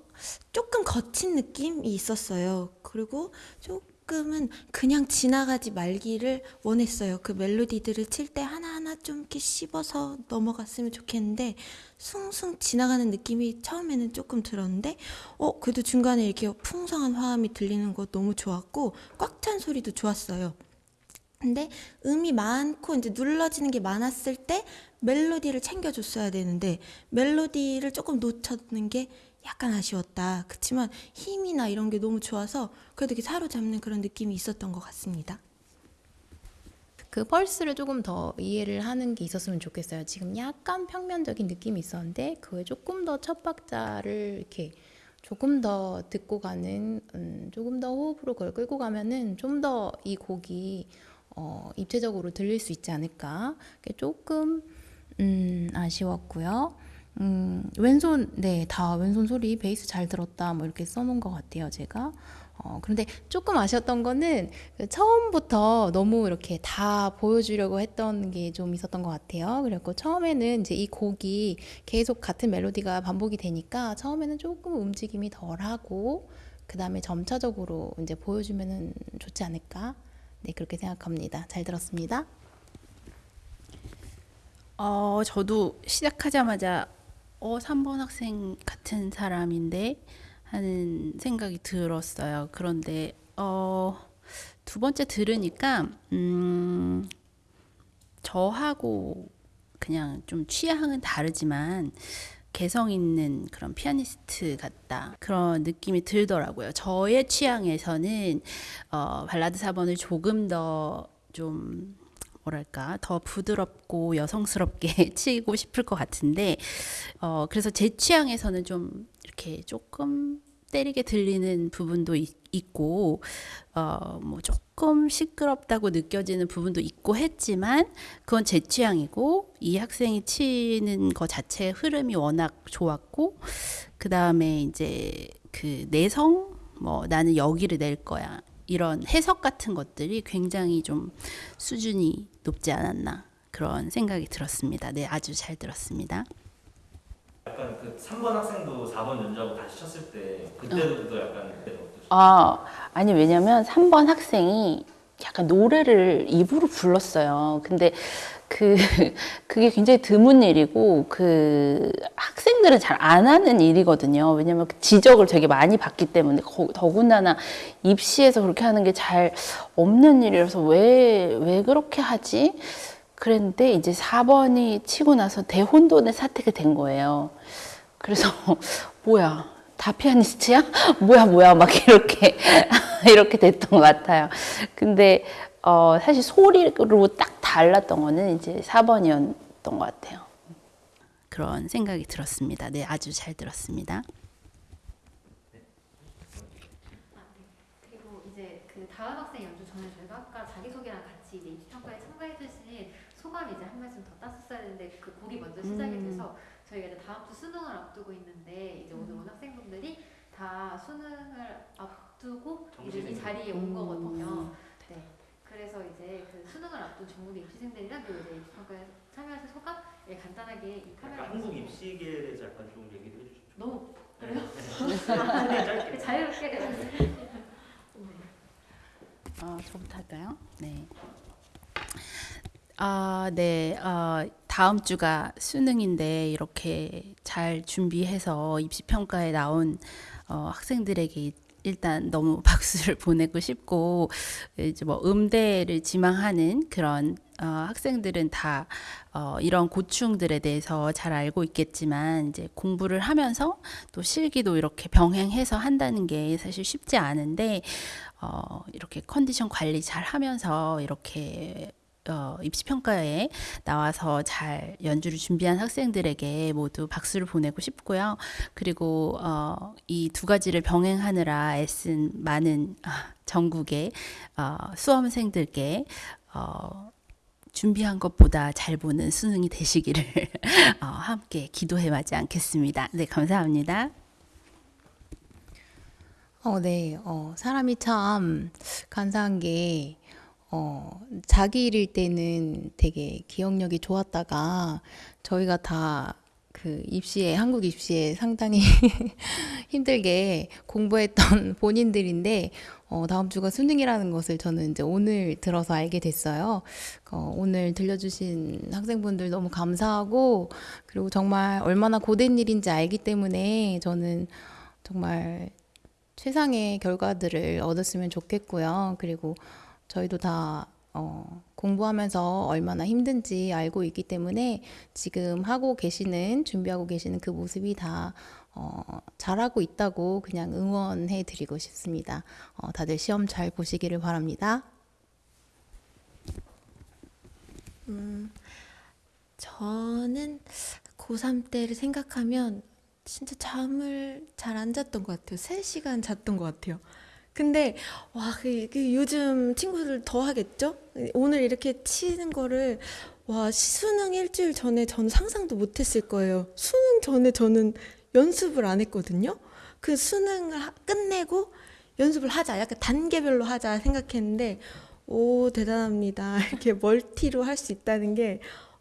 조금 거친 느낌이 있었어요. 그리고 조금은 그냥 지나가지 말기를 원했어요. 그 멜로디들을 칠 때 하나하나 좀 이렇게 씹어서 넘어갔으면 좋겠는데, 숭숭 지나가는 느낌이 처음에는 조금 들었는데, 어, 그래도 중간에 이렇게 풍성한 화음이 들리는 거 너무 좋았고, 꽉 찬 소리도 좋았어요. 근데 음이 많고 이제 눌러지는 게 많았을 때 멜로디를 챙겨줬어야 되는데 멜로디를 조금 놓쳤는 게 약간 아쉬웠다. 그렇지만 힘이나 이런 게 너무 좋아서 그래도 이렇게 사로잡는 그런 느낌이 있었던 것 같습니다. 그 펄스를 조금 더 이해를 하는 게 있었으면 좋겠어요. 지금 약간 평면적인 느낌이 있었는데 그에 조금 더 첫 박자를 이렇게 조금 더 듣고 가는 음, 조금 더 호흡으로 그걸 끌고 가면은 좀 더 이 곡이 어, 입체적으로 들릴 수 있지 않을까. 조금 음, 아쉬웠고요. 음, 왼손 네, 다 왼손 소리 베이스 잘 들었다 뭐 이렇게 써놓은 것 같아요, 제가. 어, 그런데 조금 아쉬웠던 거는 그 처음부터 너무 이렇게 다 보여주려고 했던 게 좀 있었던 것 같아요. 그래갖고 처음에는 이제 이 곡이 계속 같은 멜로디가 반복이 되니까 처음에는 조금 움직임이 덜 하고 그 다음에 점차적으로 이제 보여주면은 좋지 않을까. 네, 그렇게 생각합니다. 잘 들었습니다. 어, 저도 시작하자마자 어, 3번 학생 같은 사람인데 하는 생각이 들었어요. 그런데 어, 두 번째 들으니까 음, 저하고 그냥 좀 취향은 다르지만 개성 있는 그런 피아니스트 같다 그런 느낌이 들더라고요. 저의 취향에서는 어, 발라드 4번을 조금 더 좀 뭐랄까 더 부드럽고 여성스럽게 [laughs] 치고 싶을 것 같은데 어, 그래서 제 취향에서는 좀 이렇게 조금 때리게 들리는 부분도 있, 있고 어, 뭐 조금 시끄럽다고 느껴지는 부분도 있고 했지만 그건 제 취향이고 이 학생이 치는 거 자체의 흐름이 워낙 좋았고 그 다음에 이제 그 내성? 뭐 나는 여기를 낼 거야 이런 해석 같은 것들이 굉장히 좀 수준이 높지 않았나 그런 생각이 들었습니다. 네, 아주 잘 들었습니다. 약간 그 3번 학생도 4번 연주하고 다시 쳤을 때 그때도 약간 그때는 어떠셨어요? 아, 아니 왜냐면 3번 학생이 약간 노래를 입으로 불렀어요. 근데 그 [laughs] 그게 굉장히 드문 일이고 그 학생들은 잘 안 하는 일이거든요. 왜냐면 그 지적을 되게 많이 받기 때문에 거- 더군다나 입시에서 그렇게 하는 게 잘 없는 일이라서 왜 왜 그렇게 하지? 그랬는데 이제 4번이 치고 나서 대혼돈의 사태가 된 거예요. 그래서 [laughs] 뭐야 다 피아니스트야? [laughs] 뭐야 뭐야 막 이렇게 이렇게 됐던 것 같아요. 근데 어, 사실 소리로 딱 달랐던 거는 이제 4번이었던 것 같아요. 그런 생각이 들었습니다. 네, 아주 잘 들었습니다. 그리고 이제 그 다음 학생 연주 전에 저희가 아까 자기소개랑 같이 이제 입시평가에 참가해 주신 소감 이제 한 말씀 더 땄었어야 되는데 그 곡이 먼저 시작이 음. 돼서 저희가 이제 다음 주 수능을 앞두고 있는데 이제 오늘 온 학생분들이 다 수능을 앞두고 이제 이 자리에 온 음. 거거든요. 네. 그래서 이제 그 수능을 앞둔 전국의 입시생들이랑 그리고 이제 입시평가에 참여하신 소감 예, 간단하게 이 카메라 약간 한국 입시계에 대해서 약간 좀 얘기를 해주시죠. 너무 그래요? [laughs] 네, 짧게. 자유롭게 네. 어, 저부터 할까요? 네. 아, 네. 어, 다음 주가 수능인데 이렇게 잘 준비해서 입시 평가에 나온 어, 학생들에게 일단 너무 [laughs] 박수를 보내고 싶고 이제 뭐 음대를 지망하는 그런 어, 학생들은 다 어, 이런 고충들에 대해서 잘 알고 있겠지만 이제 공부를 하면서 또 실기도 이렇게 병행해서 한다는 게 사실 쉽지 않은데 어, 이렇게 컨디션 관리 잘 하면서 이렇게 어, 입시 평가에 나와서 잘 연주를 준비한 학생들에게 모두 박수를 보내고 싶고요. 그리고 어, 이 두 가지를 병행하느라 애쓴 많은 아, 전국의 어, 수험생들께 어, 준비한 것보다 잘 보는 수능이 되시기를 [laughs] 어, 함께 기도해 마지 않겠습니다. 네, 감사합니다. 어, 네. 어, 사람이 참 간사한 게, 어, 자기 일일 때는 되게 기억력이 좋았다가 저희가 다 그 입시에, 한국 입시에 상당히 [laughs] 힘들게 공부했던 [laughs] 본인들인데, 어, 다음 주가 수능이라는 것을 저는 이제 오늘 들어서 알게 됐어요. 어, 오늘 들려주신 학생분들 너무 감사하고, 그리고 정말 얼마나 고된 일인지 알기 때문에 저는 정말 최상의 결과들을 얻었으면 좋겠고요. 그리고 저희도 다 어, 공부하면서 얼마나 힘든지 알고 있기 때문에 지금 하고 계시는, 준비하고 계시는 그 모습이 다 어, 잘하고 있다고 그냥 응원해 드리고 싶습니다. 어, 다들 시험 잘 보시기를 바랍니다. 음, 저는 고3 때를 생각하면 진짜 잠을 잘 안 잤던 것 같아요. 3시간 잤던 것 같아요. 근데 와, 그, 그 요즘 친구들 더 하겠죠? 오늘 이렇게 치는 거를 와, 수능 일주일 전에 저는 상상도 못 했을 거예요. 수능 전에 저는 연습을 안 했거든요. 그 수능을 하- 끝내고 연습을 하자. 약간 단계별로 하자 생각했는데 오, 대단합니다. [laughs] 이렇게 멀티로 할 수 있다는 게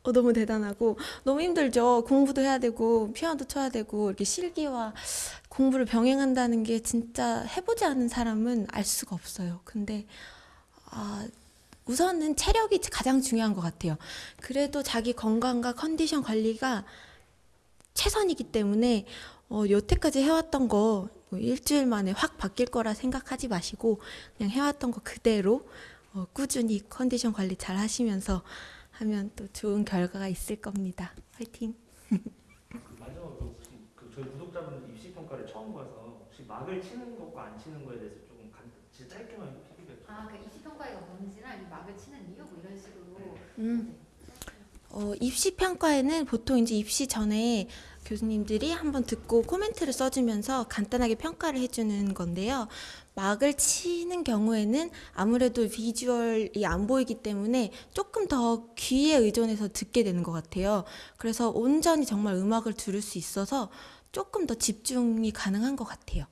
어, 너무 대단하고 너무 힘들죠. 공부도 해야 되고 피아노도 쳐야 되고 이렇게 실기와 공부를 병행한다는 게 진짜 해보지 않은 사람은 알 수가 없어요. 근데 아, 우선은 체력이 가장 중요한 것 같아요. 그래도 자기 건강과 컨디션 관리가 최선이기 때문에 어, 여태까지 해왔던 거 뭐 일주일 만에 확 바뀔 거라 생각하지 마시고 그냥 해왔던 거 그대로 어, 꾸준히 컨디션 관리 잘 하시면서 하면 또 좋은 결과가 있을 겁니다. 화이팅! 마지막으로 혹시 그 저희 구독자분들 입시 평가를 처음 봐서 혹시 막을 치는 것과 안 치는 거에 대해서 조금 간, 진짜 짧게만 피드백. 아, 그 입시 평가가 뭔지랑 이 막을 치는 이유 뭐 이런 식으로. 음. 어, 입시 평가에는 보통 이제 입시 전에 교수님들이 한번 듣고 코멘트를 써주면서 간단하게 평가를 해주는 건데요. 막을 치는 경우에는 아무래도 비주얼이 안 보이기 때문에 조금 더 귀에 의존해서 듣게 되는 것 같아요. 그래서 온전히 정말 음악을 들을 수 있어서 조금 더 집중이 가능한 것 같아요.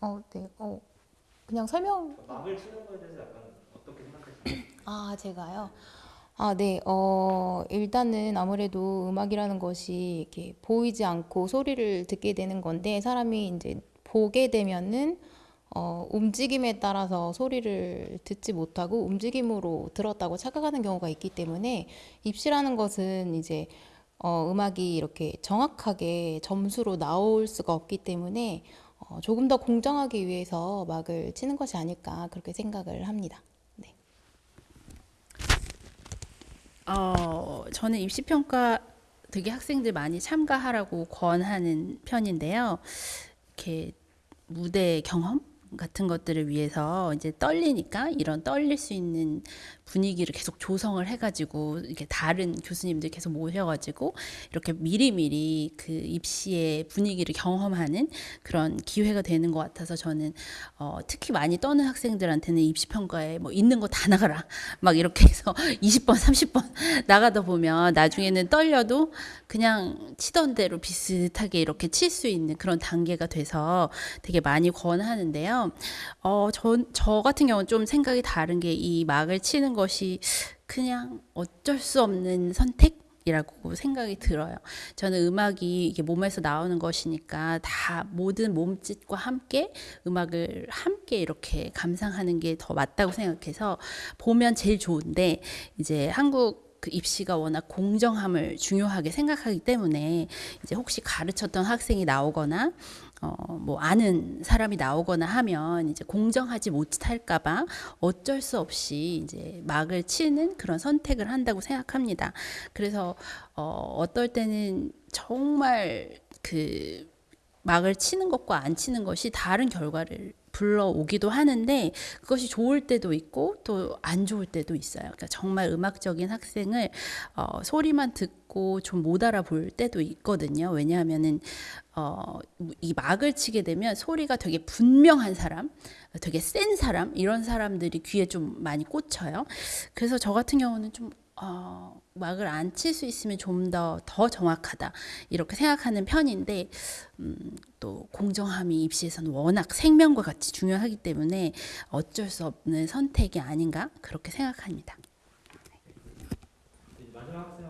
어, 네. 어, 그냥 설명 막을 치는 거에 대해서 약간 어떻게 생각하시나요? 아, 제가요? 아, 네. 어, 일단은 아무래도 음악이라는 것이 이렇게 보이지 않고 소리를 듣게 되는 건데 사람이 이제 보게 되면은 어, 움직임에 따라서 소리를 듣지 못하고 움직임으로 들었다고 착각하는 경우가 있기 때문에 입시라는 것은 이제 어, 음악이 이렇게 정확하게 점수로 나올 수가 없기 때문에 어, 조금 더 공정하기 위해서 막을 치는 것이 아닐까 그렇게 생각을 합니다. 어, 저는 입시 평가 되게 학생들 많이 참가하라고 권하는 편인데요. 이렇게 무대 경험 같은 것들을 위해서 이제 떨리니까 이런 떨릴 수 있는 분위기를 계속 조성을 해가지고 이렇게 다른 교수님들 계속 모셔가지고 이렇게 미리미리 그 입시의 분위기를 경험하는 그런 기회가 되는 것 같아서 저는 어, 특히 많이 떠는 학생들한테는 입시 평가에 뭐 있는 거 다 나가라 막 이렇게 해서 [laughs] 20번 30번 나가다 보면 나중에는 떨려도 그냥 치던 대로 비슷하게 이렇게 칠 수 있는 그런 단계가 돼서 되게 많이 권하는데요. 어, 저, 저 같은 경우는 좀 생각이 다른 게 이 막을 치는 것이 그냥 어쩔 수 없는 선택 이라고 생각이 들어요. 저는 음악이 이게 몸에서 나오는 것이니까 다 모든 몸짓과 함께 음악을 함께 이렇게 감상하는 게 더 맞다고 생각해서 보면 제일 좋은데 이제 한국 그 입시가 워낙 공정함을 중요하게 생각하기 때문에 이제 혹시 가르쳤던 학생이 나오거나 어, 뭐 아는 사람이 나오거나 하면 이제 공정하지 못할까봐 어쩔 수 없이 이제 막을 치는 그런 선택을 한다고 생각합니다. 그래서 어, 어떨 때는 정말 그 막을 치는 것과 안 치는 것이 다른 결과를 불러오기도 하는데 그것이 좋을 때도 있고 또 안 좋을 때도 있어요. 그러니까 정말 음악적인 학생을 어, 소리만 듣고 좀 못 알아볼 때도 있거든요. 왜냐하면은 어, 이 막을 치게 되면 소리가 되게 분명한 사람, 되게 센 사람 이런 사람들이 귀에 좀 많이 꽂혀요. 그래서 저 같은 경우는 좀 어, 막을 안 칠 수 있으면 좀더더 정확하다 이렇게 생각하는 편인데 음, 또 공정함이 입시에서는 워낙 생명과 같이 중요하기 때문에 어쩔 수 없는 선택이 아닌가 그렇게 생각합니다. 마지막 학생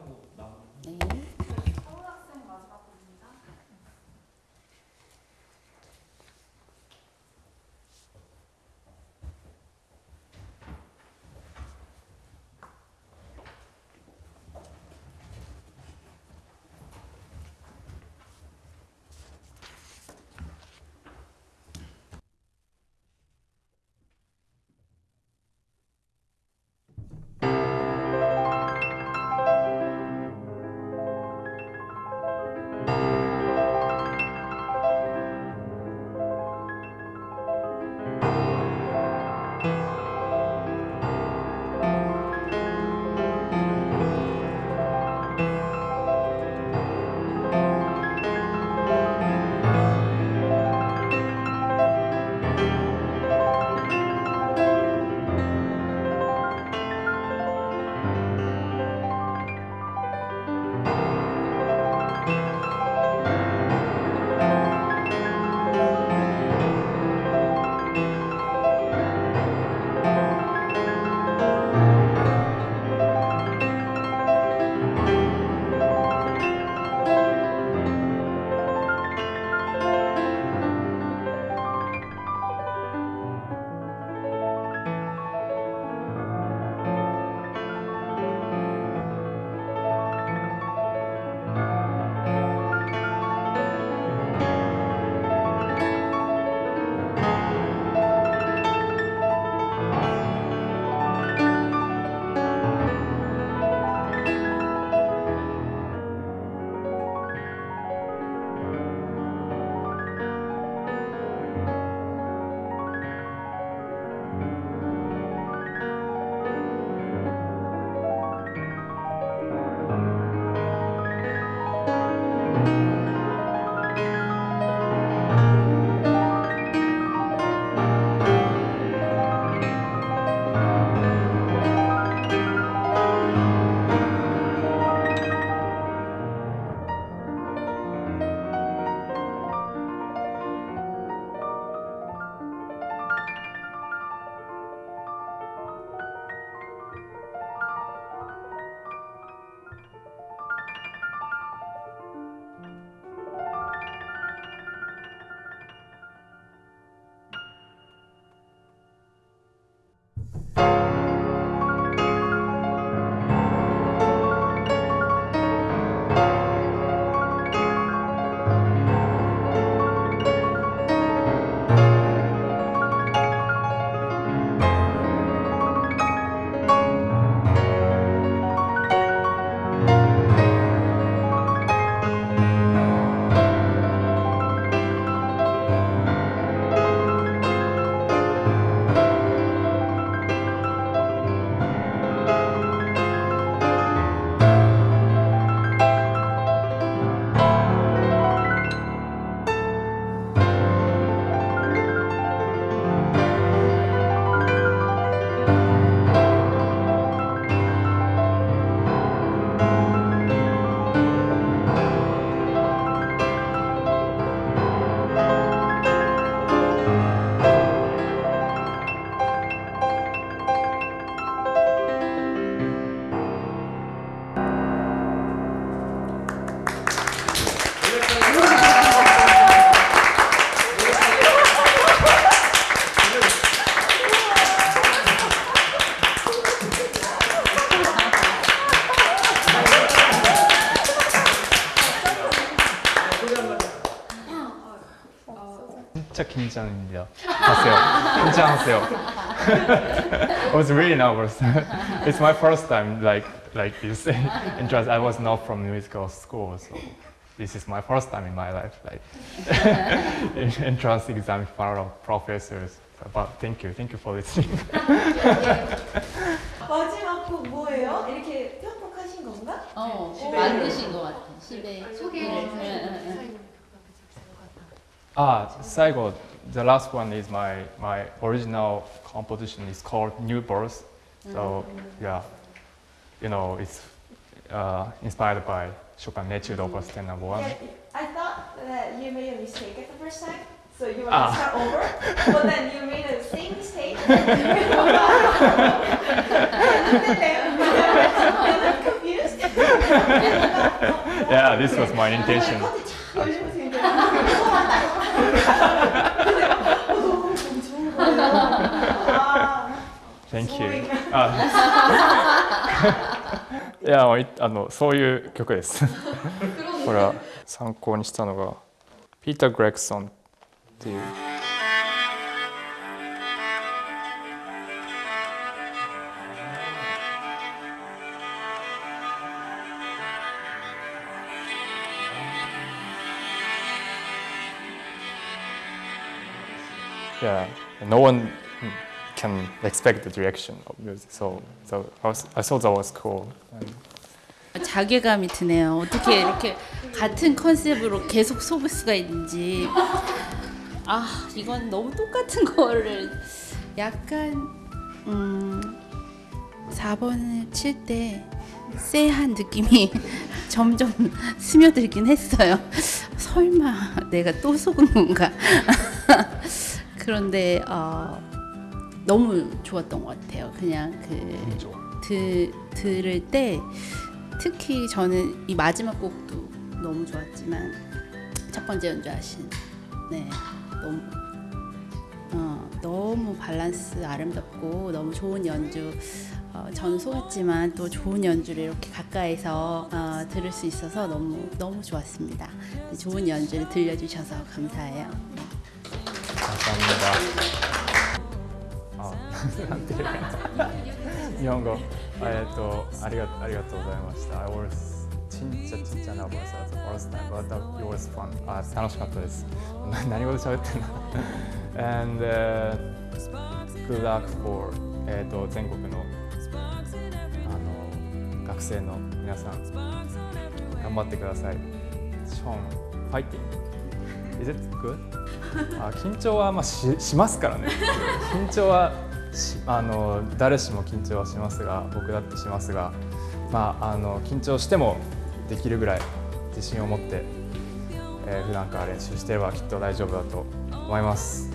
진짜 긴장입니다. 하세요. 긴장하세요. [laughs] I was really nervous. [laughs] it's my first time like like this [laughs] entrance. I was not from musical school, so this is my first time in my life. Like entrance exam in front of professors. But thank you, thank you for listening. 마지막 곡 뭐예요? 이렇게 편곡하신 건가? 어, 오. 만드신 것 같아. 집에 소개를 응, 응, 응. Ah, Saigo, the last one is my my original composition It's called New Birth. So yeah, you know it's uh, inspired by Chopin Etude Opus 10 number one. Yeah, I thought that you made a mistake at the first time. So you want Ah. to start over, [laughs] but then you made the same mistake. [laughs] I'm confused. [laughs] Yeah, this was my intention. Thank you. あいやいあのそういう曲です。これは参考にしたのがピーター・グレクソンっていう。yeah, no one can expect the direction of music. So, so I, was, I thought that was cool. And 자괴감이 드네요. 어떻게 이렇게 같은 컨셉으로 계속 속을 수가 있는지. 아, 이건 너무 똑같은 거를 약간 음 4번을 칠 때 쎄한 느낌이 [laughs] 점점 스며들긴 했어요. 설마 내가 또 속은 건가? [laughs] 그런데 어, 너무 좋았던 것 같아요. 그냥 그 드, 들을 때 특히 저는 이 마지막 곡도 너무 좋았지만 첫 번째 연주하신 네 너무 어, 너무 밸런스 아름답고 너무 좋은 연주 어, 전 속았지만 또 좋은 연주를 이렇게 가까이서 어, 들을 수 있어서 너무 너무 좋았습니다. 좋은 연주를 들려주셔서 감사해요. 감사합니다. 아, なんていうか日本語えっとありがありがとうございました。I was ちんちゃちんちゃな was at the first time, but that- it was fun. あ楽しかったです。な何語で喋ってんの？[laughs] And、uh, good luck for えっと全国のあの学生の皆さん頑張ってください。ショーン、ファイティング。Is it good? あ緊張はまあししますからね [laughs] 緊張はしあの誰しも緊張はしますが僕だってしますが、まあ、あの緊張してもできるぐらい自信を持って、えー普段から練習してればきっと大丈夫だと思います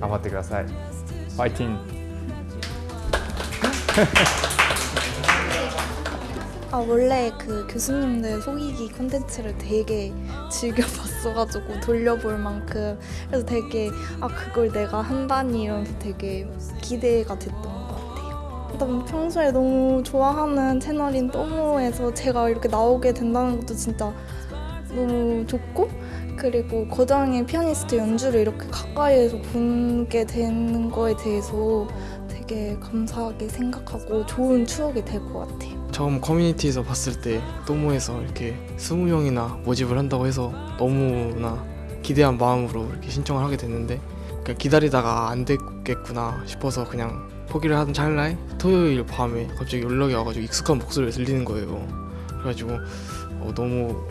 頑張ってくださいファイティング 아 원래 그 교수님들 속이기 콘텐츠를 되게 즐겨 봤어가지고 돌려볼 만큼 그래서 되게 아 그걸 내가 한다니 이러면서 되게 기대가 됐던 것 같아요. 일단 평소에 너무 좋아하는 채널인 또모에서 제가 이렇게 나오게 된다는 것도 진짜 너무 좋고 그리고 거장의 피아니스트 연주를 이렇게 가까이에서 보게 되는 거에 대해서 되게 감사하게 생각하고 좋은 추억이 될 것 같아요. 처음 커뮤니티에서 봤을 때 또모에서 이렇게 20명이나 모집을 한다고 해서 너무나 기대한 마음으로 이렇게 신청을 하게 됐는데 그냥 기다리다가 안 됐겠구나 싶어서 그냥 포기를 하던 찰나에 토요일 밤에 갑자기 연락이 와가지고 익숙한 목소리가 들리는 거예요. 그래가지고 어, 너무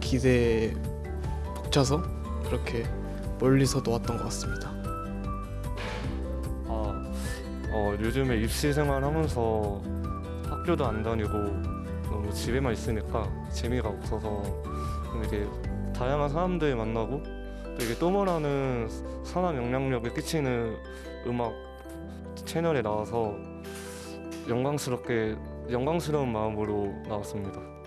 기대에 벅차서 그렇게 멀리서도 왔던 것 같습니다. 아, 어, 요즘에 입시 생활 하면서 학교도 안 다니고 너무 집에만 있으니까 재미가 없어서 좀 이렇게 다양한 사람들 만나고 또 이게 또모라는 산업 영향력을 끼치는 음악 채널에 나와서 영광스럽게 영광스러운 마음으로 나왔습니다.